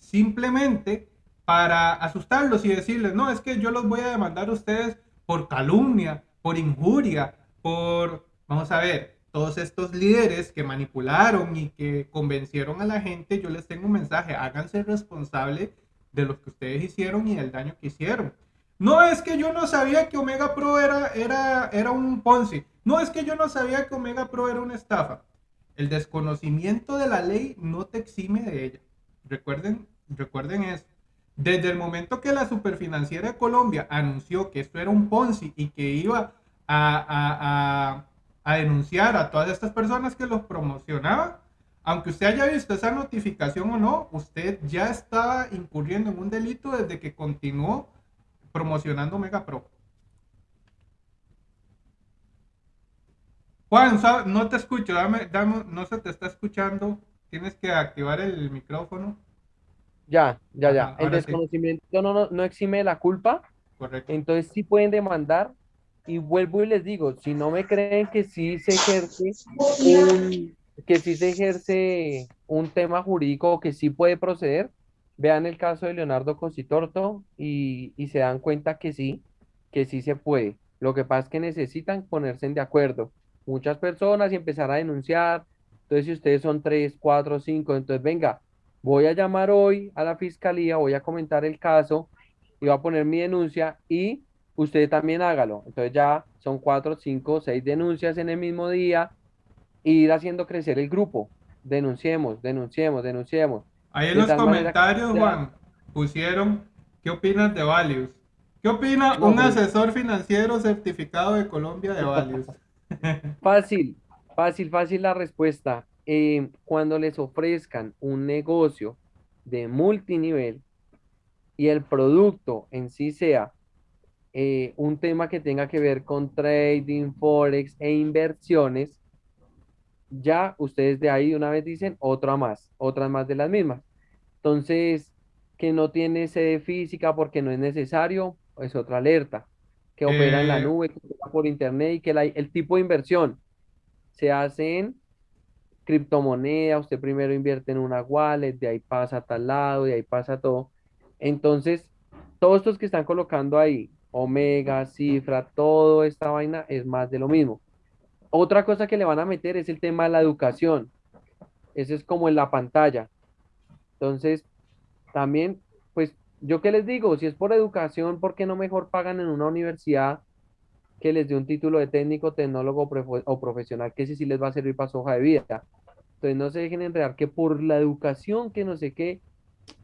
simplemente para asustarlos y decirles, no, es que yo los voy a demandar a ustedes por calumnia, por injuria, por, vamos a ver, todos estos líderes que manipularon y que convencieron a la gente, yo les tengo un mensaje, háganse responsable de lo que ustedes hicieron y del daño que hicieron. No es que yo no sabía que Omega Pro era, era, era un Ponzi. No es que yo no sabía que Omega Pro era una estafa. El desconocimiento de la ley no te exime de ella. Recuerden, recuerden eso. Desde el momento que la Superfinanciera de Colombia anunció que esto era un Ponzi y que iba a, a, a, denunciar a todas estas personas que los promocionaban, aunque usted haya visto esa notificación o no, usted ya estaba incurriendo en un delito desde que continuó promocionando Mega Pro. Juan, no te escucho, dame, dame, no se te está escuchando. Tienes que activar el micrófono. Ya, ya, Ajá, ya. El sí, desconocimiento no, no, no exime de la culpa, correcto. entonces sí pueden demandar. Y vuelvo y les digo, si no me creen que sí se ejerce un, que sí se ejerce un tema jurídico que sí puede proceder, vean el caso de Leonardo Cositorto y, y se dan cuenta que sí, que sí se puede. Lo que pasa es que necesitan ponerse de acuerdo muchas personas y empezar a denunciar. Entonces, si ustedes son tres, cuatro, cinco, entonces venga, voy a llamar hoy a la fiscalía, voy a comentar el caso y voy a poner mi denuncia y usted también hágalo. Entonces ya son cuatro, cinco, seis denuncias en el mismo día y ir haciendo crecer el grupo. Denunciemos, denunciemos, denunciemos. Ahí en De los manera comentarios, Juan, pusieron, ¿qué opinas de Valius? ¿Qué opina un pues asesor financiero certificado de Colombia de Valius? (laughs) fácil, fácil, fácil la respuesta. Eh, cuando les ofrezcan un negocio de multinivel y el producto en sí sea eh, un tema que tenga que ver con trading, forex e inversiones, ya ustedes de ahí de una vez dicen otra más, otras más de las mismas. Entonces, que no tiene sede física porque no es necesario, es otra alerta. Que opera en la eh, nube, que opera por internet y que la- el tipo de inversión se hace en criptomoneda, usted primero invierte en una wallet, de ahí pasa a tal lado, de ahí pasa todo. Entonces, todos estos que están colocando ahí, Omega, Cifra, toda esta vaina es más de lo mismo. Otra cosa que le van a meter es el tema de la educación. Ese es como en la pantalla. Entonces, también, pues, yo qué les digo, si es por educación, ¿por qué no mejor pagan en una universidad que les dé un título de técnico, tecnólogo o profesional, que ese sí les va a servir para su hoja de vida? Entonces no se dejen enredar que por la educación, que no sé qué,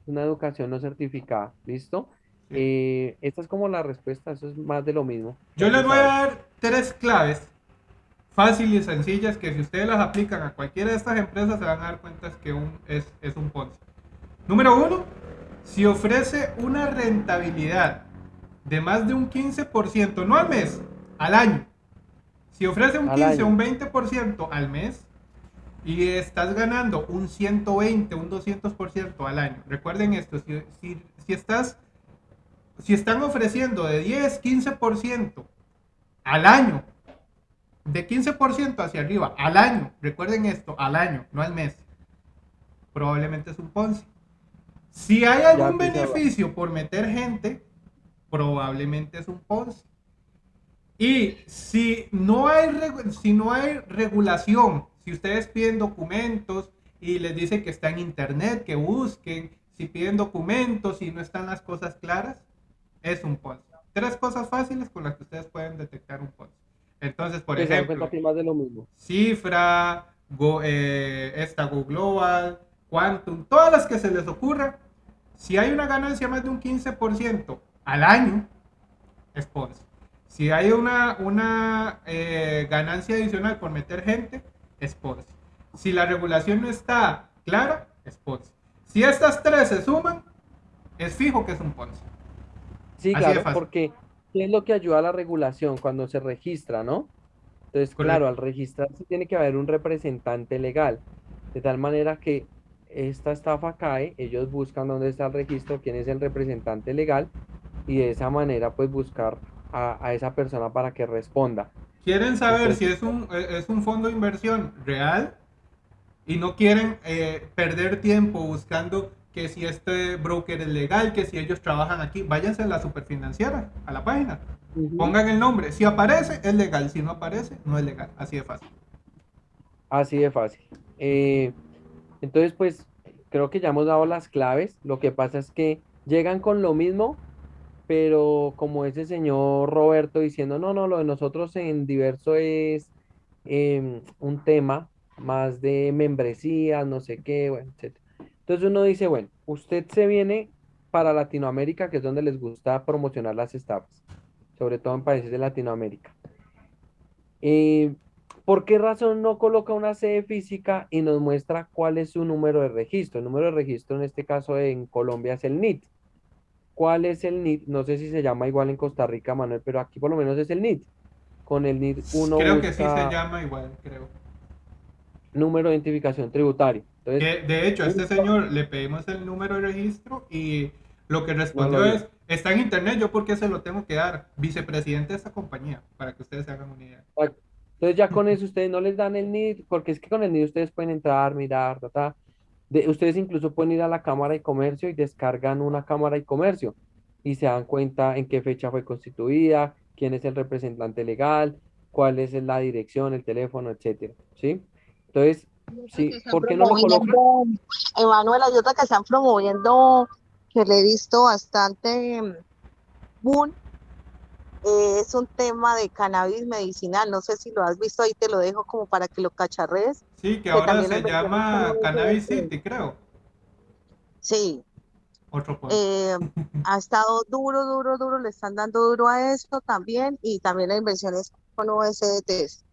una educación no certificada, ¿listo? Eh, esta es como la respuesta, eso es más de lo mismo. Yo les voy a dar tres claves fáciles y sencillas que si ustedes las aplican a cualquiera de estas empresas se van a dar cuenta que un, es, es un Ponzi. Número uno, si ofrece una rentabilidad de más de un 15%, no al mes, al año. Si ofrece un Al 15 o un 20% al mes y estás ganando un 120, un 200% al año. Recuerden esto, si, si, si estás si están ofreciendo de 10, 15% al año, de 15% hacia arriba al año, recuerden esto, al año, no al mes, probablemente es un Ponzi. Si hay algún beneficio por meter gente, probablemente es un Ponzi. Y si no hay, si no hay regulación, si ustedes piden documentos y les dice que está en internet, que busquen, si piden documentos y no están las cosas claras, es un Ponzi. Tres cosas fáciles con las que ustedes pueden detectar un Ponzi. Entonces, por ejemplo, más de lo mismo. Cifra, Go, eh, esta Go Global, Quantum, todas las que se les ocurra, si hay una ganancia más de un 15% al año, es Ponzi. Si hay una, una eh, ganancia adicional por meter gente, es Ponzi. Si la regulación no está clara, es Ponzi. Si estas tres se suman, es fijo que es un Ponzi. Sí, Así claro, porque ¿qué es lo que ayuda a la regulación cuando se registra, ¿no? Entonces, claro, al registrarse tiene que haber un representante legal, de tal manera que esta estafa cae, ellos buscan dónde está el registro, quién es el representante legal, y de esa manera, pues, buscar a, a esa persona para que responda. quieren saber Entonces- si es un, eh, es un fondo de inversión real y no quieren eh, perder tiempo buscando que si este broker es legal, que si ellos trabajan aquí, váyanse a la superfinanciera, a la página, pongan el nombre, si aparece es legal, si no aparece no es legal, así de fácil. Así de fácil. Eh, entonces, pues creo que ya hemos dado las claves. Lo que pasa es que llegan con lo mismo, pero como ese señor Roberto diciendo, no, no, lo de nosotros en diverso es em, un tema más de membresía, no sé qué, bueno, etc. Entonces uno dice, bueno, usted se viene para Latinoamérica, que es donde les gusta promocionar las estafas, sobre todo en países de Latinoamérica. Eh, ¿por qué razón no coloca una sede física y nos muestra cuál es su número de registro? El número de registro en este caso en Colombia es el NIT. ¿Cuál es el NIT? No sé si se llama igual en Costa Rica, Manuel, pero aquí por lo menos es el NIT. Con el NIT uno creo que sí se llama igual, creo. número de identificación. Entonces, Que, de hecho, a este señor le pedimos el número de registro y lo que respondió No lo es, está en internet, yo por qué se lo tengo que dar, vicepresidente de esta compañía, para que ustedes se hagan una idea. Entonces ya con (laughs) eso ustedes no les dan el NID, porque es que con el NID ustedes pueden entrar, mirar, ta, ta. De, ustedes incluso pueden ir a la Cámara de Comercio y descargan una Cámara de Comercio y se dan cuenta en qué fecha fue constituida, quién es el representante legal, cuál es la dirección, el teléfono, etcétera, ¿sí? Entonces, sí, ¿por qué no lo colocan? Emanuel, hay otra que están promoviendo, que le he visto bastante mm, boom, eh, es un tema de cannabis medicinal, no sé si lo has visto, ahí te lo dejo como para que lo cacharres. Sí, que ahora se llama Cannabis. City, creo. Sí, Otro eh, (laughs) ha estado duro, duro, duro, le están dando duro a esto también, y también las inversiones con USDTs.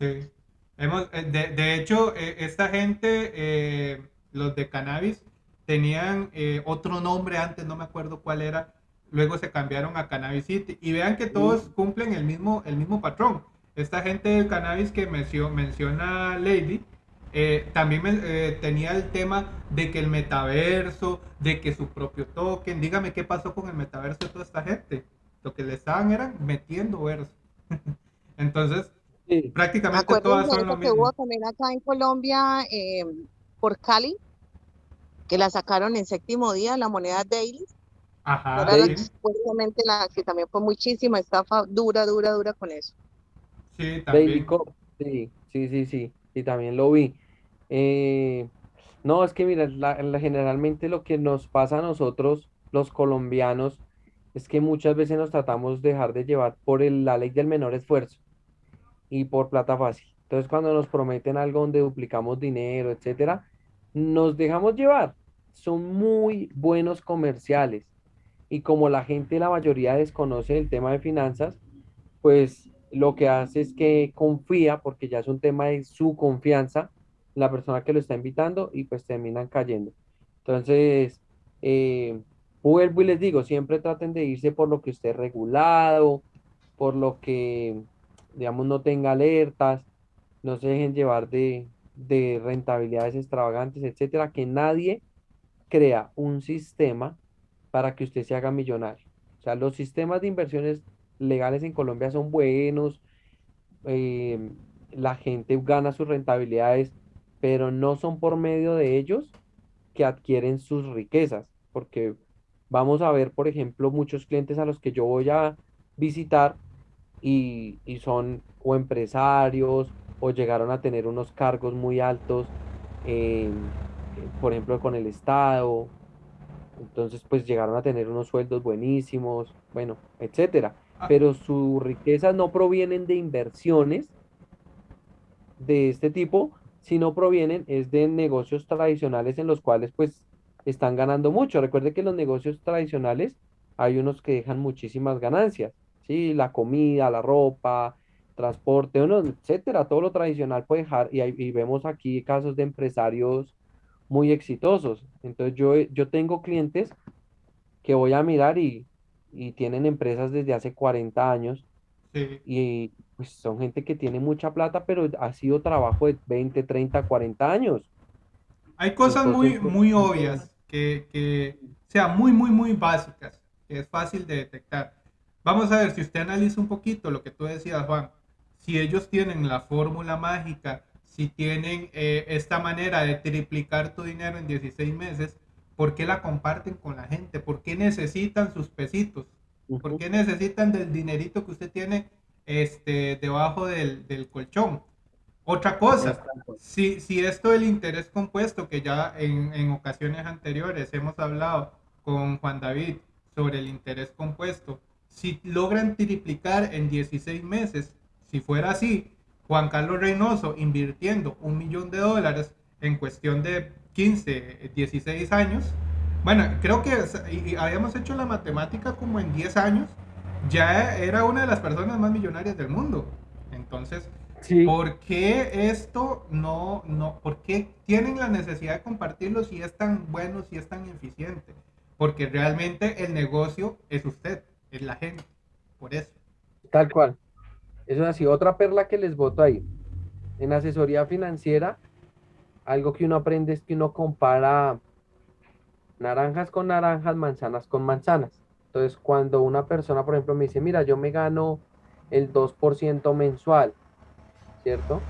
Sí. Hemos, eh, de, de hecho, eh, esta gente, eh, los de cannabis, tenían eh, otro nombre antes, no me acuerdo cuál era. Luego se cambiaron a Cannabis City. Y vean que todos cumplen el mismo, el mismo patrón. Esta gente del cannabis que mencio- menciona Lady, eh, también eh, tenía el tema de que el metaverso, de que su propio token. Dígame qué pasó con el metaverso de toda esta gente. Lo que le estaban era metiendo verso. (laughs) Entonces, Sí, prácticamente Acuérdense todas son lo que mismo. hubo también acá en Colombia eh, por Cali, que la sacaron en séptimo día, la moneda Daily, Ajá, la- sí, supuestamente la que también fue muchísima estafa dura, dura, dura con eso. También. Sí, sí, sí, sí, y también lo vi. Eh, no, es que mira, la- la- generalmente lo que nos pasa a nosotros, los colombianos, es que muchas veces nos tratamos de dejar de llevar por el- la ley del menor esfuerzo y por plata fácil. Entonces, cuando nos prometen algo donde duplicamos dinero, etcétera, nos dejamos llevar. Son muy buenos comerciales. Y como la gente, la mayoría desconoce el tema de finanzas, pues lo que hace es que confía, porque ya es un tema de su confianza, la persona que lo está invitando y pues terminan cayendo. Entonces, eh, vuelvo y les digo, siempre traten de irse por lo que esté regulado, por lo que, digamos, no tenga alertas, no se dejen llevar de, de rentabilidades extravagantes, etcétera, que nadie crea un sistema para que usted se haga millonario. O sea, los sistemas de inversiones legales en Colombia son buenos, eh, la gente gana sus rentabilidades, pero no son por medio de ellos que adquieren sus riquezas, porque vamos a ver, por ejemplo, muchos clientes a los que yo voy a visitar y, y son o empresarios o llegaron a tener unos cargos muy altos, eh, por ejemplo, con el Estado. Entonces, pues llegaron a tener unos sueldos buenísimos, bueno, etcétera. Pero sus riquezas no provienen de inversiones de este tipo, sino provienen es de negocios tradicionales en los cuales pues están ganando mucho. Recuerde que los negocios tradicionales hay unos que dejan muchísimas ganancias, ¿sí? La comida, la ropa, transporte, etcétera, todo lo tradicional puede dejar, y, y vemos aquí casos de empresarios muy exitosos. Entonces yo, yo tengo clientes que voy a mirar y, y tienen empresas desde hace 40 años Sí. y pues son gente que tiene mucha plata, pero ha sido trabajo de 20 30 40 años. Hay cosas muy, Entonces, pues, muy obvias que, que, o sea, muy, muy, muy básicas, que es fácil de detectar. Vamos a ver, si usted analiza un poquito lo que tú decías, Juan, si ellos tienen la fórmula mágica, si tienen eh, esta manera de triplicar tu dinero en 16 meses, ¿por qué la comparten con la gente? ¿Por qué necesitan sus pesitos? ¿Por qué necesitan del dinerito que usted tiene este, debajo del, del colchón? Otra cosa, si, si esto del interés compuesto, que ya en, en ocasiones anteriores hemos hablado con Juan David sobre el interés compuesto, si logran triplicar en 16 meses, si fuera así, Juan Carlos Reynoso invirtiendo un millón de dólares en cuestión de 15, 16 años, bueno, creo que es- y- y habíamos hecho la matemática como en 10 años, ya era una de las personas más millonarias del mundo. Entonces, Sí, ¿Por qué esto no, no, por qué tienen la necesidad de compartirlo si es tan bueno, si es tan eficiente? Porque realmente el negocio es usted, es la gente, por eso. tal cual. Eso es así. Otra perla que les boto ahí. En asesoría financiera, algo que uno aprende es que uno compara naranjas con naranjas, manzanas con manzanas. Entonces, cuando una persona, por ejemplo, me dice, mira, yo me gano el 2% mensual, ¿cierto?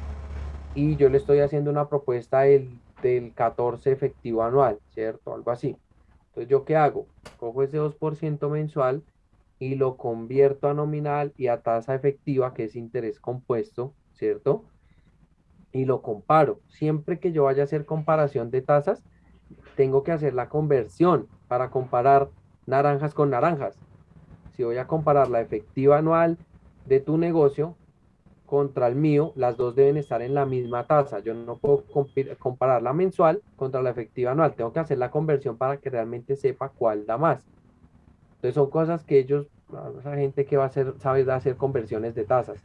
Y yo le estoy haciendo una propuesta del, del 14 efectivo anual, ¿cierto? Algo así. Entonces, ¿yo qué hago? Cojo ese 2% mensual y lo convierto a nominal y a tasa efectiva, que es interés compuesto, ¿cierto? Y lo comparo. Siempre que yo vaya a hacer comparación de tasas, tengo que hacer la conversión para comparar naranjas con naranjas. Si voy a comparar la efectiva anual de tu negocio contra el mío, las dos deben estar en la misma tasa. Yo no puedo comparar la mensual contra la efectiva anual. Tengo que hacer la conversión para que realmente sepa cuál da más. Entonces son cosas que ellos, esa gente que va a hacer, sabe hacer conversiones de tasas.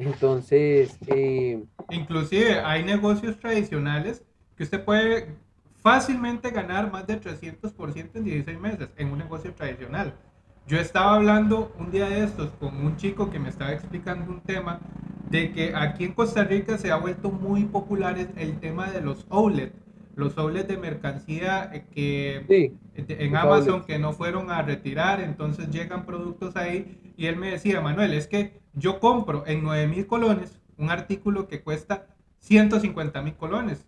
Entonces, eh, Inclusive hay negocios tradicionales que usted puede fácilmente ganar más de 300% en 16 meses en un negocio tradicional. Yo estaba hablando un día de estos con un chico que me estaba explicando un tema de que aquí en Costa Rica se ha vuelto muy popular el, tema de los outlet, los outlets de mercancía eh, que sí, en Amazon outlets. que no fueron a retirar, entonces llegan productos ahí y él me decía, Manuel, es que yo compro en 9 mil colones un artículo que cuesta 150 mil colones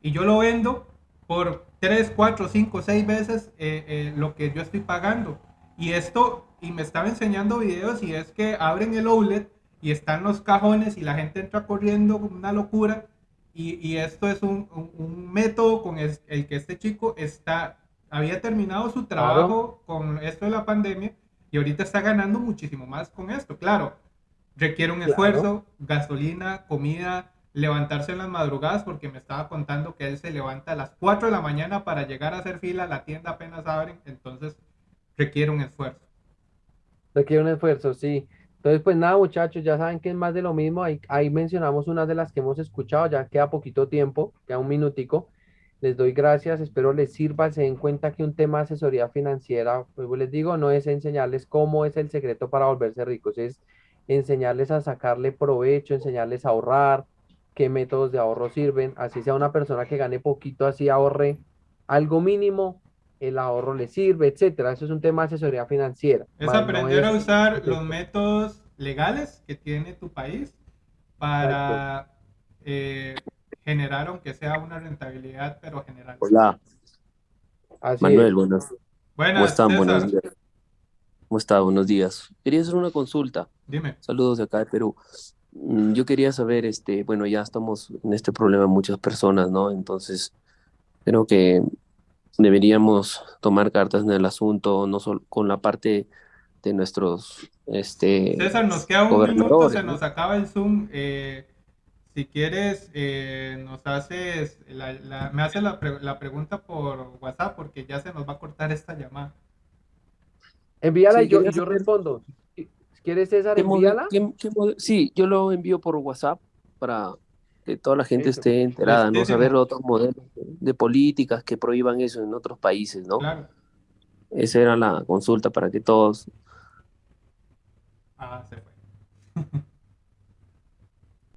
y yo lo vendo por 3, 4, 5, 6 veces eh, eh, lo que yo estoy pagando. Y esto, y me estaba enseñando videos y es que abren el outlet y están los cajones y la gente entra corriendo una locura. Y, y esto es un, un- un método con el que este chico está, había terminado su trabajo con esto de la pandemia y ahorita está ganando muchísimo más con esto. Claro, requiere un Claro. esfuerzo, gasolina, comida, levantarse en las madrugadas, porque me estaba contando que él se levanta a las 4 de la mañana para llegar a hacer fila, la tienda apenas abren, entonces requiere un esfuerzo. Requiere un esfuerzo, sí. Entonces, pues nada, muchachos, ya saben que es más de lo mismo. Ahí, ahí mencionamos unas de las que hemos escuchado, ya queda poquito tiempo, queda un minutico. Les doy gracias, espero les sirva, se den cuenta que un tema de asesoría financiera, pues les digo, no es enseñarles cómo es el secreto para volverse ricos, es enseñarles a sacarle provecho, enseñarles a ahorrar, qué métodos de ahorro sirven, así sea una persona que gane poquito, así ahorre algo mínimo, el ahorro le sirve, etcétera. Eso es un tema de asesoría financiera. Es más no aprender a es- usar los métodos legales que tiene tu país para eh, generar, aunque sea una rentabilidad, pero general. Hola, Así Manuel, es. buenas. ¿Cómo Buenas, están? Buenos días. ¿Cómo está? Buenos días. Quería hacer una consulta. Dime. Saludos de acá de Perú. Mm, Yo quería saber, este, bueno, ya estamos en este problema muchas personas, ¿no? Entonces, creo que deberíamos tomar cartas en el asunto, no solo con la parte de nuestros, este, César, nos queda un minuto, se ¿no? nos acaba el Zoom. Eh, si quieres, eh, nos haces la- la- me haces la, pre- la pregunta por WhatsApp porque ya se nos va a cortar esta llamada. Envíala Sí, y yo, yo respondo. Quieres, César, ¿Qué mode- envíala. qué- qué Sí, yo lo envío por WhatsApp para que toda la gente Eso. esté enterada, ¿no? Listísimo. Saber otros modelos de, de políticas que prohíban eso en otros países, ¿no? Claro. Esa era la consulta para que todos Ah, se fue. (laughs)